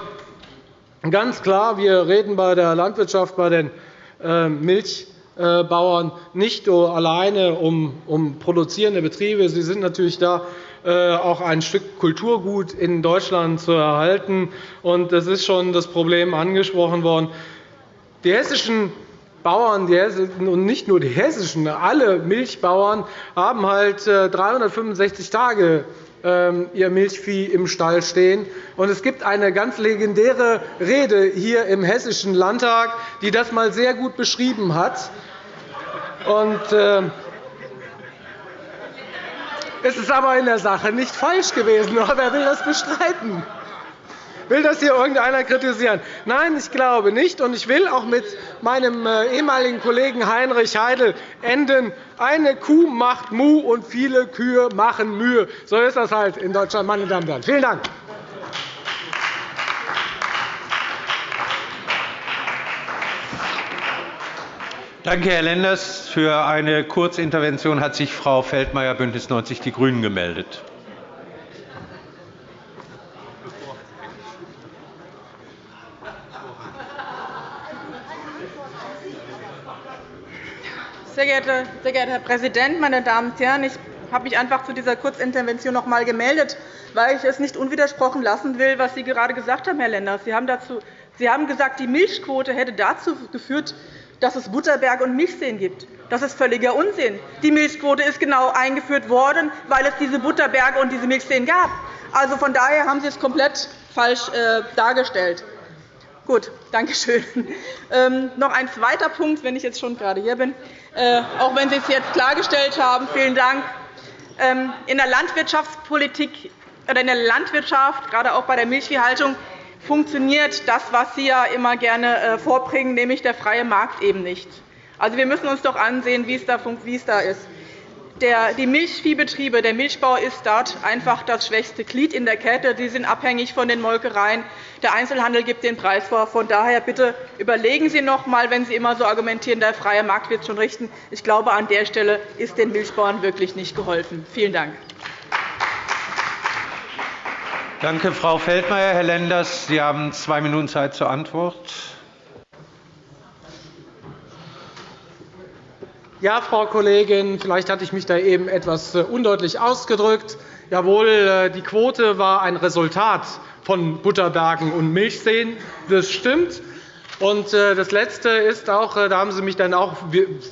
ganz klar, wir reden bei der Landwirtschaft, bei den Milchbauern nicht alleine um produzierende Betriebe. Sie sind natürlich da auch ein Stück Kulturgut in Deutschland zu erhalten. Es ist schon das Problem angesprochen worden. Die hessischen Bauern, und nicht nur die hessischen, alle Milchbauern haben halt 365 äh, Tage ihr Milchvieh im Stall stehen. Es gibt eine ganz legendäre Rede hier im Hessischen Landtag, die das einmal sehr gut beschrieben hat. Ähm, es ist aber in der Sache nicht falsch gewesen. (laughs) Wer will das bestreiten? Will das hier irgendeiner kritisieren? Nein, ich glaube nicht. Und ich will auch mit meinem äh, ehemaligen Kollegen Heinrich Heidel enden. Eine Kuh macht Mu, und viele Kühe machen Mühe. So ist das halt in Deutschland, meine Damen und Herren. Vielen Dank. Danke, Herr Lenders. Für eine Kurzintervention hat sich Frau Feldmayer, BÜNDNIS 90 die GRÜNEN, gemeldet. Sehr geehrter, sehr geehrter Herr Präsident, meine Damen und Herren! Ich habe mich einfach zu dieser Kurzintervention noch einmal gemeldet, weil ich es nicht unwidersprochen lassen will, was Sie gerade gesagt haben, Herr Lenders. Sie haben, dazu, Sie haben gesagt, die Milchquote hätte dazu geführt, dass es Butterberge und Milchseen gibt. Das ist völliger Unsinn. Die Milchquote ist genau eingeführt worden, weil es diese Butterberge und diese Milchseen gab. Also, von daher haben Sie es komplett falsch äh, dargestellt. Gut, danke schön. Ähm, noch ein zweiter Punkt, wenn ich jetzt schon gerade hier bin, äh, auch wenn Sie es jetzt klargestellt haben. Vielen Dank. Ähm, in der Landwirtschaftspolitik oder in der Landwirtschaft, gerade auch bei der Milchviehhaltung, funktioniert das, was Sie ja immer gerne äh, vorbringen, nämlich der freie Markt eben nicht. Also, wir müssen uns doch ansehen, wie es da ist die Milchviehbetriebe, der Milchbau ist dort einfach das schwächste Glied in der Kette. Sie sind abhängig von den Molkereien. Der Einzelhandel gibt den Preis vor. Von daher bitte überlegen Sie noch einmal, wenn Sie immer so argumentieren, der freie Markt wird schon richten. Ich glaube, an der Stelle ist den Milchbauern wirklich nicht geholfen. Vielen Dank. Danke, Frau Feldmayer. Herr Lenders, Sie haben zwei Minuten Zeit zur Antwort. Ja, Frau Kollegin, vielleicht hatte ich mich da eben etwas äh, undeutlich ausgedrückt. Jawohl, äh, die Quote war ein Resultat von Butterbergen und Milchseen. Das stimmt. Und äh, das Letzte ist auch, da haben Sie mich dann auch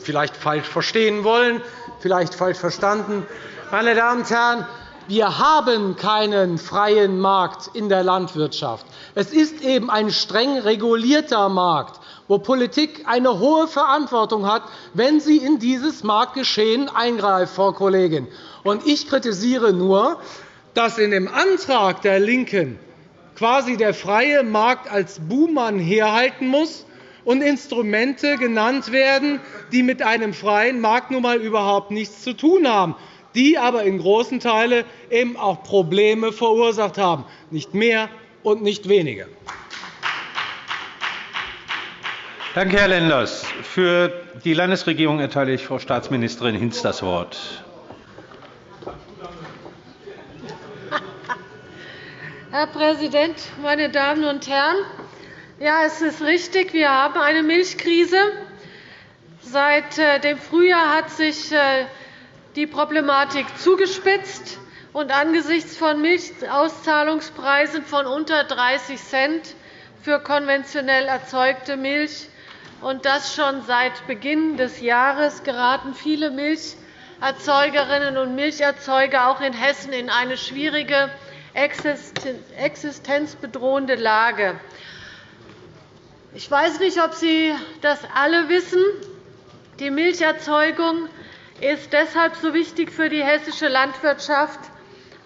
vielleicht falsch verstehen wollen, vielleicht falsch verstanden. Meine Damen und Herren, wir haben keinen freien Markt in der Landwirtschaft. Es ist eben ein streng regulierter Markt wo Politik eine hohe Verantwortung hat, wenn sie in dieses Marktgeschehen eingreift, Frau Kollegin. Ich kritisiere nur, dass in dem Antrag der LINKEN quasi der freie Markt als Buhmann herhalten muss und Instrumente genannt werden, die mit einem freien Markt nun einmal überhaupt nichts zu tun haben, die aber in großen Teilen eben auch Probleme verursacht haben, nicht mehr und nicht weniger. Danke, Herr Lenders. Für die Landesregierung erteile ich Frau Staatsministerin Hinz das Wort. Herr Präsident, meine Damen und Herren! Ja, es ist richtig, wir haben eine Milchkrise. Seit äh, dem Frühjahr hat sich äh, die Problematik zugespitzt. Und angesichts von Milchauszahlungspreisen von unter 30 Cent für konventionell erzeugte Milch und das schon seit Beginn des Jahres geraten viele Milcherzeugerinnen und Milcherzeuger auch in Hessen in eine schwierige existenzbedrohende Lage. Ich weiß nicht, ob Sie das alle wissen. Die Milcherzeugung ist deshalb so wichtig für die hessische Landwirtschaft,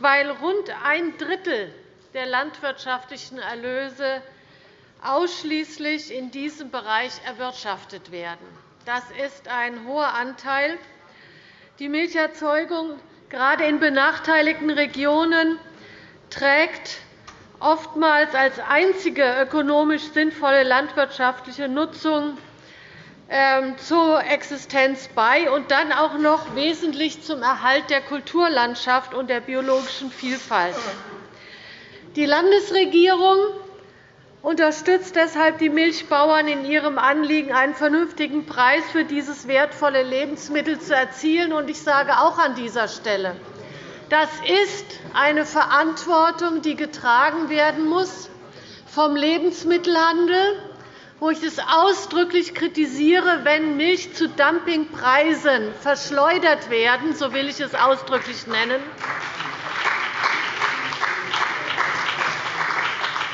weil rund ein Drittel der landwirtschaftlichen Erlöse ausschließlich in diesem Bereich erwirtschaftet werden. Das ist ein hoher Anteil. Die Milcherzeugung gerade in benachteiligten Regionen trägt oftmals als einzige ökonomisch sinnvolle landwirtschaftliche Nutzung ähm, zur Existenz bei und dann auch noch wesentlich zum Erhalt der Kulturlandschaft und der biologischen Vielfalt. Die Landesregierung unterstützt deshalb die Milchbauern in ihrem Anliegen, einen vernünftigen Preis für dieses wertvolle Lebensmittel zu erzielen. Ich sage auch an dieser Stelle, das ist eine Verantwortung, die getragen werden muss vom Lebensmittelhandel, wo ich es ausdrücklich kritisiere, wenn Milch zu Dumpingpreisen verschleudert werden, so will ich es ausdrücklich nennen.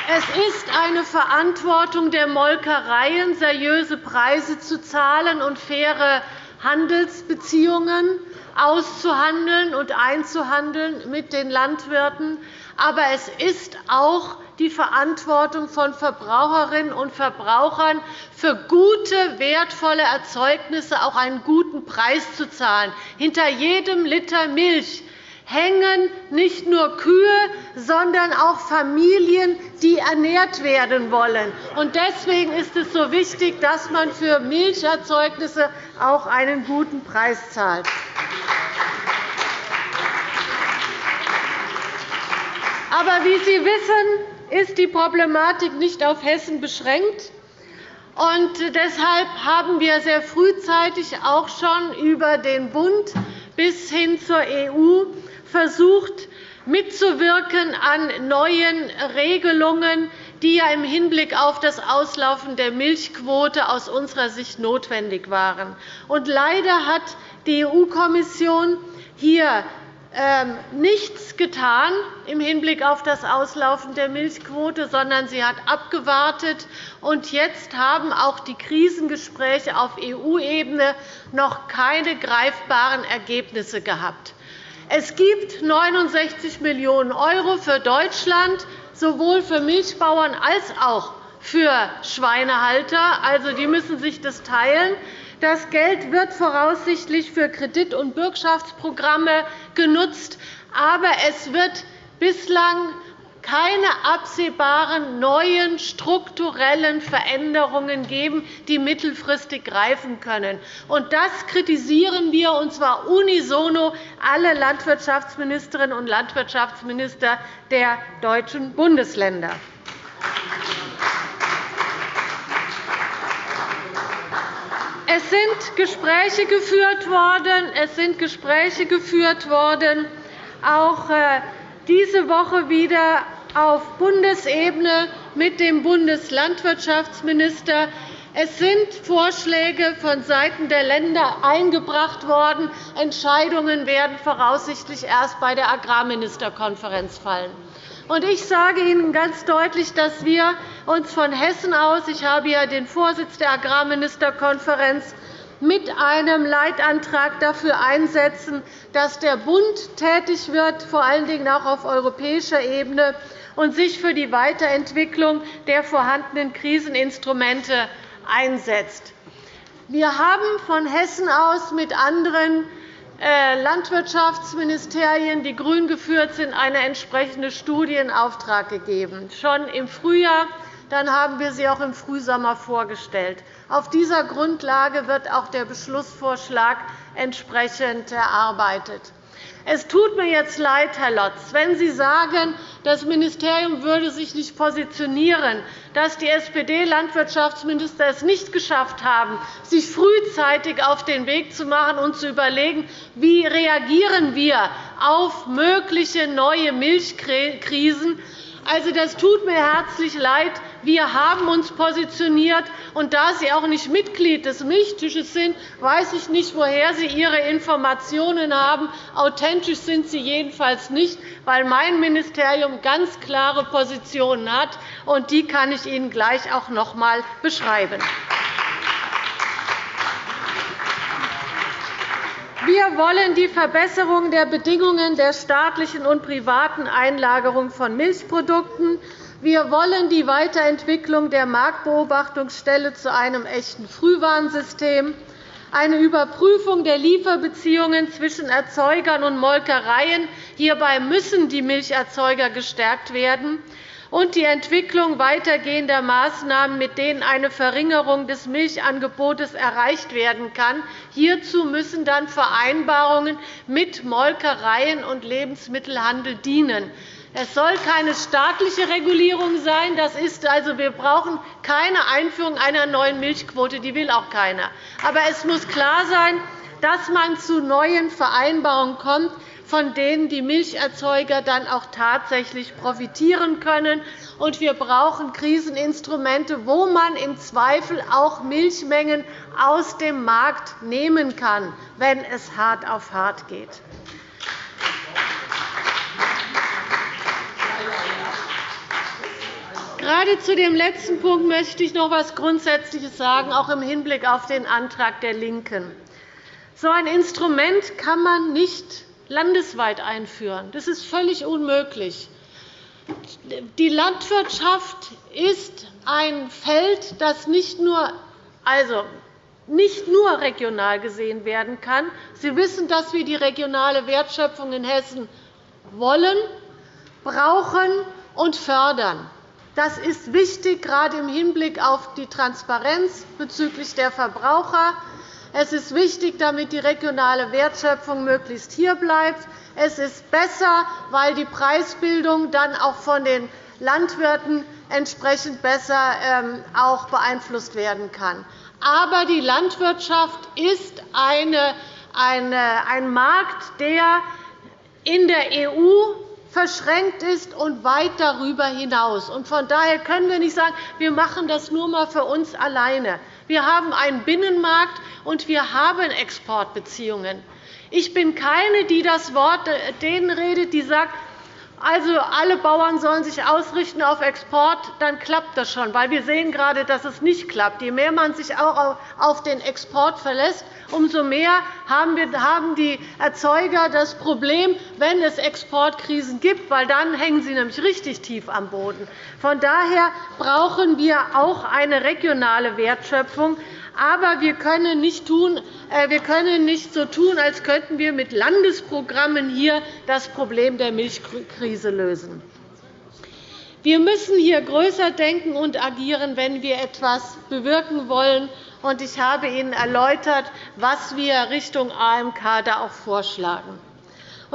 Es ist eine Verantwortung der Molkereien, seriöse Preise zu zahlen und faire Handelsbeziehungen auszuhandeln und einzuhandeln mit den Landwirten. Aber es ist auch die Verantwortung von Verbraucherinnen und Verbrauchern, für gute, wertvolle Erzeugnisse auch einen guten Preis zu zahlen. Hinter jedem Liter Milch hängen nicht nur Kühe, sondern auch Familien, die ernährt werden wollen. Deswegen ist es so wichtig, dass man für Milcherzeugnisse auch einen guten Preis zahlt. Aber wie Sie wissen, ist die Problematik nicht auf Hessen beschränkt. Und deshalb haben wir sehr frühzeitig auch schon über den Bund bis hin zur EU versucht, mitzuwirken an neuen Regelungen, die ja im Hinblick auf das Auslaufen der Milchquote aus unserer Sicht notwendig waren. Und leider hat die EU-Kommission hier ähm, nichts getan im Hinblick auf das Auslaufen der Milchquote, sondern sie hat abgewartet. Und jetzt haben auch die Krisengespräche auf EU-Ebene noch keine greifbaren Ergebnisse gehabt. Es gibt 69 Millionen € für Deutschland, sowohl für Milchbauern als auch für Schweinehalter. Also, die müssen sich das teilen. Das Geld wird voraussichtlich für Kredit- und Bürgschaftsprogramme genutzt, aber es wird bislang keine absehbaren neuen strukturellen Veränderungen geben, die mittelfristig greifen können. das kritisieren wir, und zwar unisono alle Landwirtschaftsministerinnen und Landwirtschaftsminister der deutschen Bundesländer. Es sind Gespräche geführt worden. Es sind Gespräche geführt worden, auch äh, diese Woche wieder auf Bundesebene mit dem Bundeslandwirtschaftsminister. Es sind Vorschläge vonseiten der Länder eingebracht worden. Entscheidungen werden voraussichtlich erst bei der Agrarministerkonferenz fallen. Ich sage Ihnen ganz deutlich, dass wir uns von Hessen aus – ich habe ja den Vorsitz der Agrarministerkonferenz mit einem Leitantrag dafür einsetzen, dass der Bund tätig wird, vor allen Dingen auch auf europäischer Ebene, und sich für die Weiterentwicklung der vorhandenen Kriseninstrumente einsetzt. Wir haben von Hessen aus mit anderen äh, Landwirtschaftsministerien, die grün geführt sind, eine entsprechende Studie in Auftrag gegeben. Schon im Frühjahr dann haben wir sie auch im Frühsommer vorgestellt. Auf dieser Grundlage wird auch der Beschlussvorschlag entsprechend erarbeitet. Es tut mir jetzt leid, Herr Lotz, wenn Sie sagen, das Ministerium würde sich nicht positionieren, dass die SPD-Landwirtschaftsminister es nicht geschafft haben, sich frühzeitig auf den Weg zu machen und zu überlegen, wie reagieren wir auf mögliche neue Milchkrisen also, das tut mir herzlich leid. Wir haben uns positioniert. Und da Sie auch nicht Mitglied des Milchtisches sind, weiß ich nicht, woher Sie Ihre Informationen haben. Authentisch sind sie jedenfalls nicht, weil mein Ministerium ganz klare Positionen hat. und Die kann ich Ihnen gleich auch noch einmal beschreiben. Wir wollen die Verbesserung der Bedingungen der staatlichen und privaten Einlagerung von Milchprodukten. Wir wollen die Weiterentwicklung der Marktbeobachtungsstelle zu einem echten Frühwarnsystem, eine Überprüfung der Lieferbeziehungen zwischen Erzeugern und Molkereien. Hierbei müssen die Milcherzeuger gestärkt werden und die Entwicklung weitergehender Maßnahmen, mit denen eine Verringerung des Milchangebotes erreicht werden kann. Hierzu müssen dann Vereinbarungen mit Molkereien und Lebensmittelhandel dienen. Es soll keine staatliche Regulierung sein. Das ist also, wir brauchen keine Einführung einer neuen Milchquote. Die will auch keiner. Aber es muss klar sein, dass man zu neuen Vereinbarungen kommt, von denen die Milcherzeuger dann auch tatsächlich profitieren können. Und wir brauchen Kriseninstrumente, wo man im Zweifel auch Milchmengen aus dem Markt nehmen kann, wenn es hart auf hart geht. Gerade zu dem letzten Punkt möchte ich noch etwas Grundsätzliches sagen, auch im Hinblick auf den Antrag der LINKEN. So ein Instrument kann man nicht landesweit einführen. Das ist völlig unmöglich. Die Landwirtschaft ist ein Feld, das nicht nur, also nicht nur regional gesehen werden kann. Sie wissen, dass wir die regionale Wertschöpfung in Hessen wollen, brauchen und fördern. Das ist wichtig, gerade im Hinblick auf die Transparenz bezüglich der Verbraucher, es ist wichtig, damit die regionale Wertschöpfung möglichst hier bleibt. Es ist besser, weil die Preisbildung dann auch von den Landwirten entsprechend besser ähm, auch beeinflusst werden kann. Aber die Landwirtschaft ist ein Markt, der in der EU verschränkt ist und weit darüber hinaus. Von daher können wir nicht sagen, wir machen das nur einmal für uns alleine. Wir haben einen Binnenmarkt, und wir haben Exportbeziehungen. Ich bin keine, die das Wort denen redet, die sagt, also alle Bauern sollen sich ausrichten auf Export, dann klappt das schon. Weil wir sehen gerade, dass es nicht klappt. Je mehr man sich auch auf den Export verlässt, umso mehr haben die Erzeuger das Problem, wenn es Exportkrisen gibt, weil dann hängen sie nämlich richtig tief am Boden. Von daher brauchen wir auch eine regionale Wertschöpfung. Aber wir können nicht, tun, äh, wir können nicht so tun, als könnten wir mit Landesprogrammen hier das Problem der Milchkrise lösen. Wir müssen hier größer denken und agieren, wenn wir etwas bewirken wollen. Ich habe Ihnen erläutert, was wir Richtung AMK da auch vorschlagen.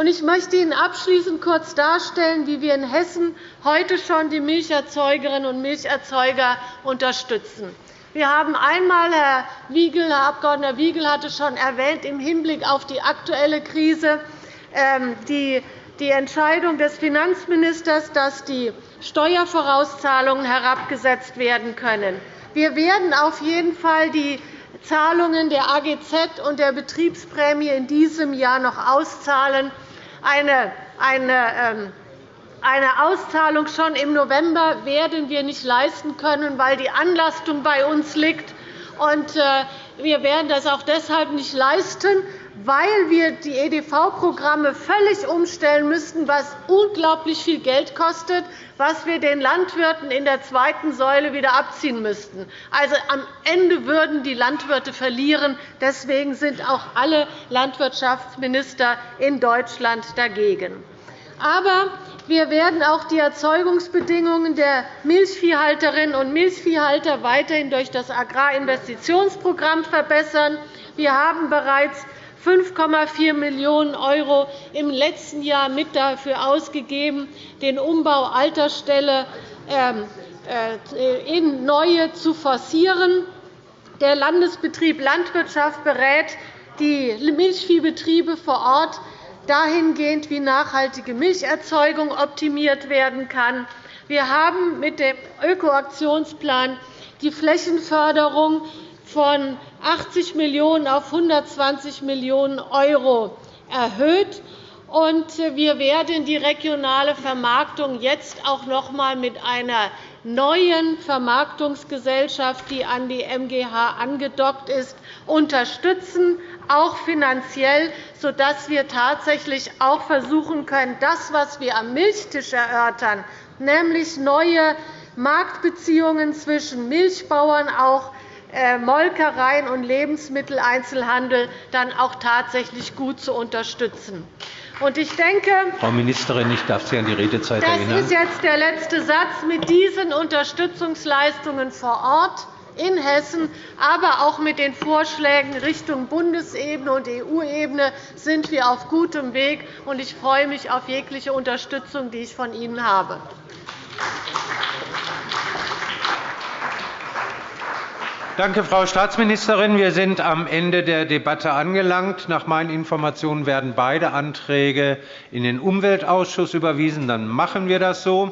Ich möchte Ihnen abschließend kurz darstellen, wie wir in Hessen heute schon die Milcherzeugerinnen und Milcherzeuger unterstützen. Wir haben einmal, Herr, Wiegel, Herr Abg. Wiegel hatte schon erwähnt, im Hinblick auf die aktuelle Krise ähm, die Entscheidung des Finanzministers, dass die Steuervorauszahlungen herabgesetzt werden können. Wir werden auf jeden Fall die Zahlungen der AGZ und der Betriebsprämie in diesem Jahr noch auszahlen. Eine, eine Auszahlung schon im November werden wir nicht leisten können, weil die Anlastung bei uns liegt. Äh, wir werden das auch deshalb nicht leisten, weil wir die EDV-Programme völlig umstellen müssten, was unglaublich viel Geld kostet, was wir den Landwirten in der zweiten Säule wieder abziehen müssten. Also, am Ende würden die Landwirte verlieren. Deswegen sind auch alle Landwirtschaftsminister in Deutschland dagegen. Aber Wir werden auch die Erzeugungsbedingungen der Milchviehhalterinnen und Milchviehhalter weiterhin durch das Agrarinvestitionsprogramm verbessern. Wir haben bereits 5,4 Millionen € im letzten Jahr mit dafür ausgegeben, den Umbau alter Ställe ähm, äh, in neue zu forcieren. Der Landesbetrieb Landwirtschaft berät die Milchviehbetriebe vor Ort dahingehend, wie nachhaltige Milcherzeugung optimiert werden kann. Wir haben mit dem Ökoaktionsplan die Flächenförderung von 80 Millionen € auf 120 Millionen € erhöht. wir werden die regionale Vermarktung jetzt auch noch einmal mit einer neuen Vermarktungsgesellschaft, die an die MGH angedockt ist, unterstützen, auch finanziell, sodass wir tatsächlich auch versuchen können, das, was wir am Milchtisch erörtern, nämlich neue Marktbeziehungen zwischen Milchbauern, auch äh, Molkereien und Lebensmitteleinzelhandel dann auch tatsächlich gut zu unterstützen. Ich denke, Frau Ministerin, ich darf Sie an die Redezeit das erinnern. Das ist jetzt der letzte Satz. Mit diesen Unterstützungsleistungen vor Ort in Hessen, aber auch mit den Vorschlägen Richtung Bundesebene und EU-Ebene sind wir auf gutem Weg. Ich freue mich auf jegliche Unterstützung, die ich von Ihnen habe. Danke, Frau Staatsministerin. Wir sind am Ende der Debatte angelangt. Nach meinen Informationen werden beide Anträge in den Umweltausschuss überwiesen. Dann machen wir das so.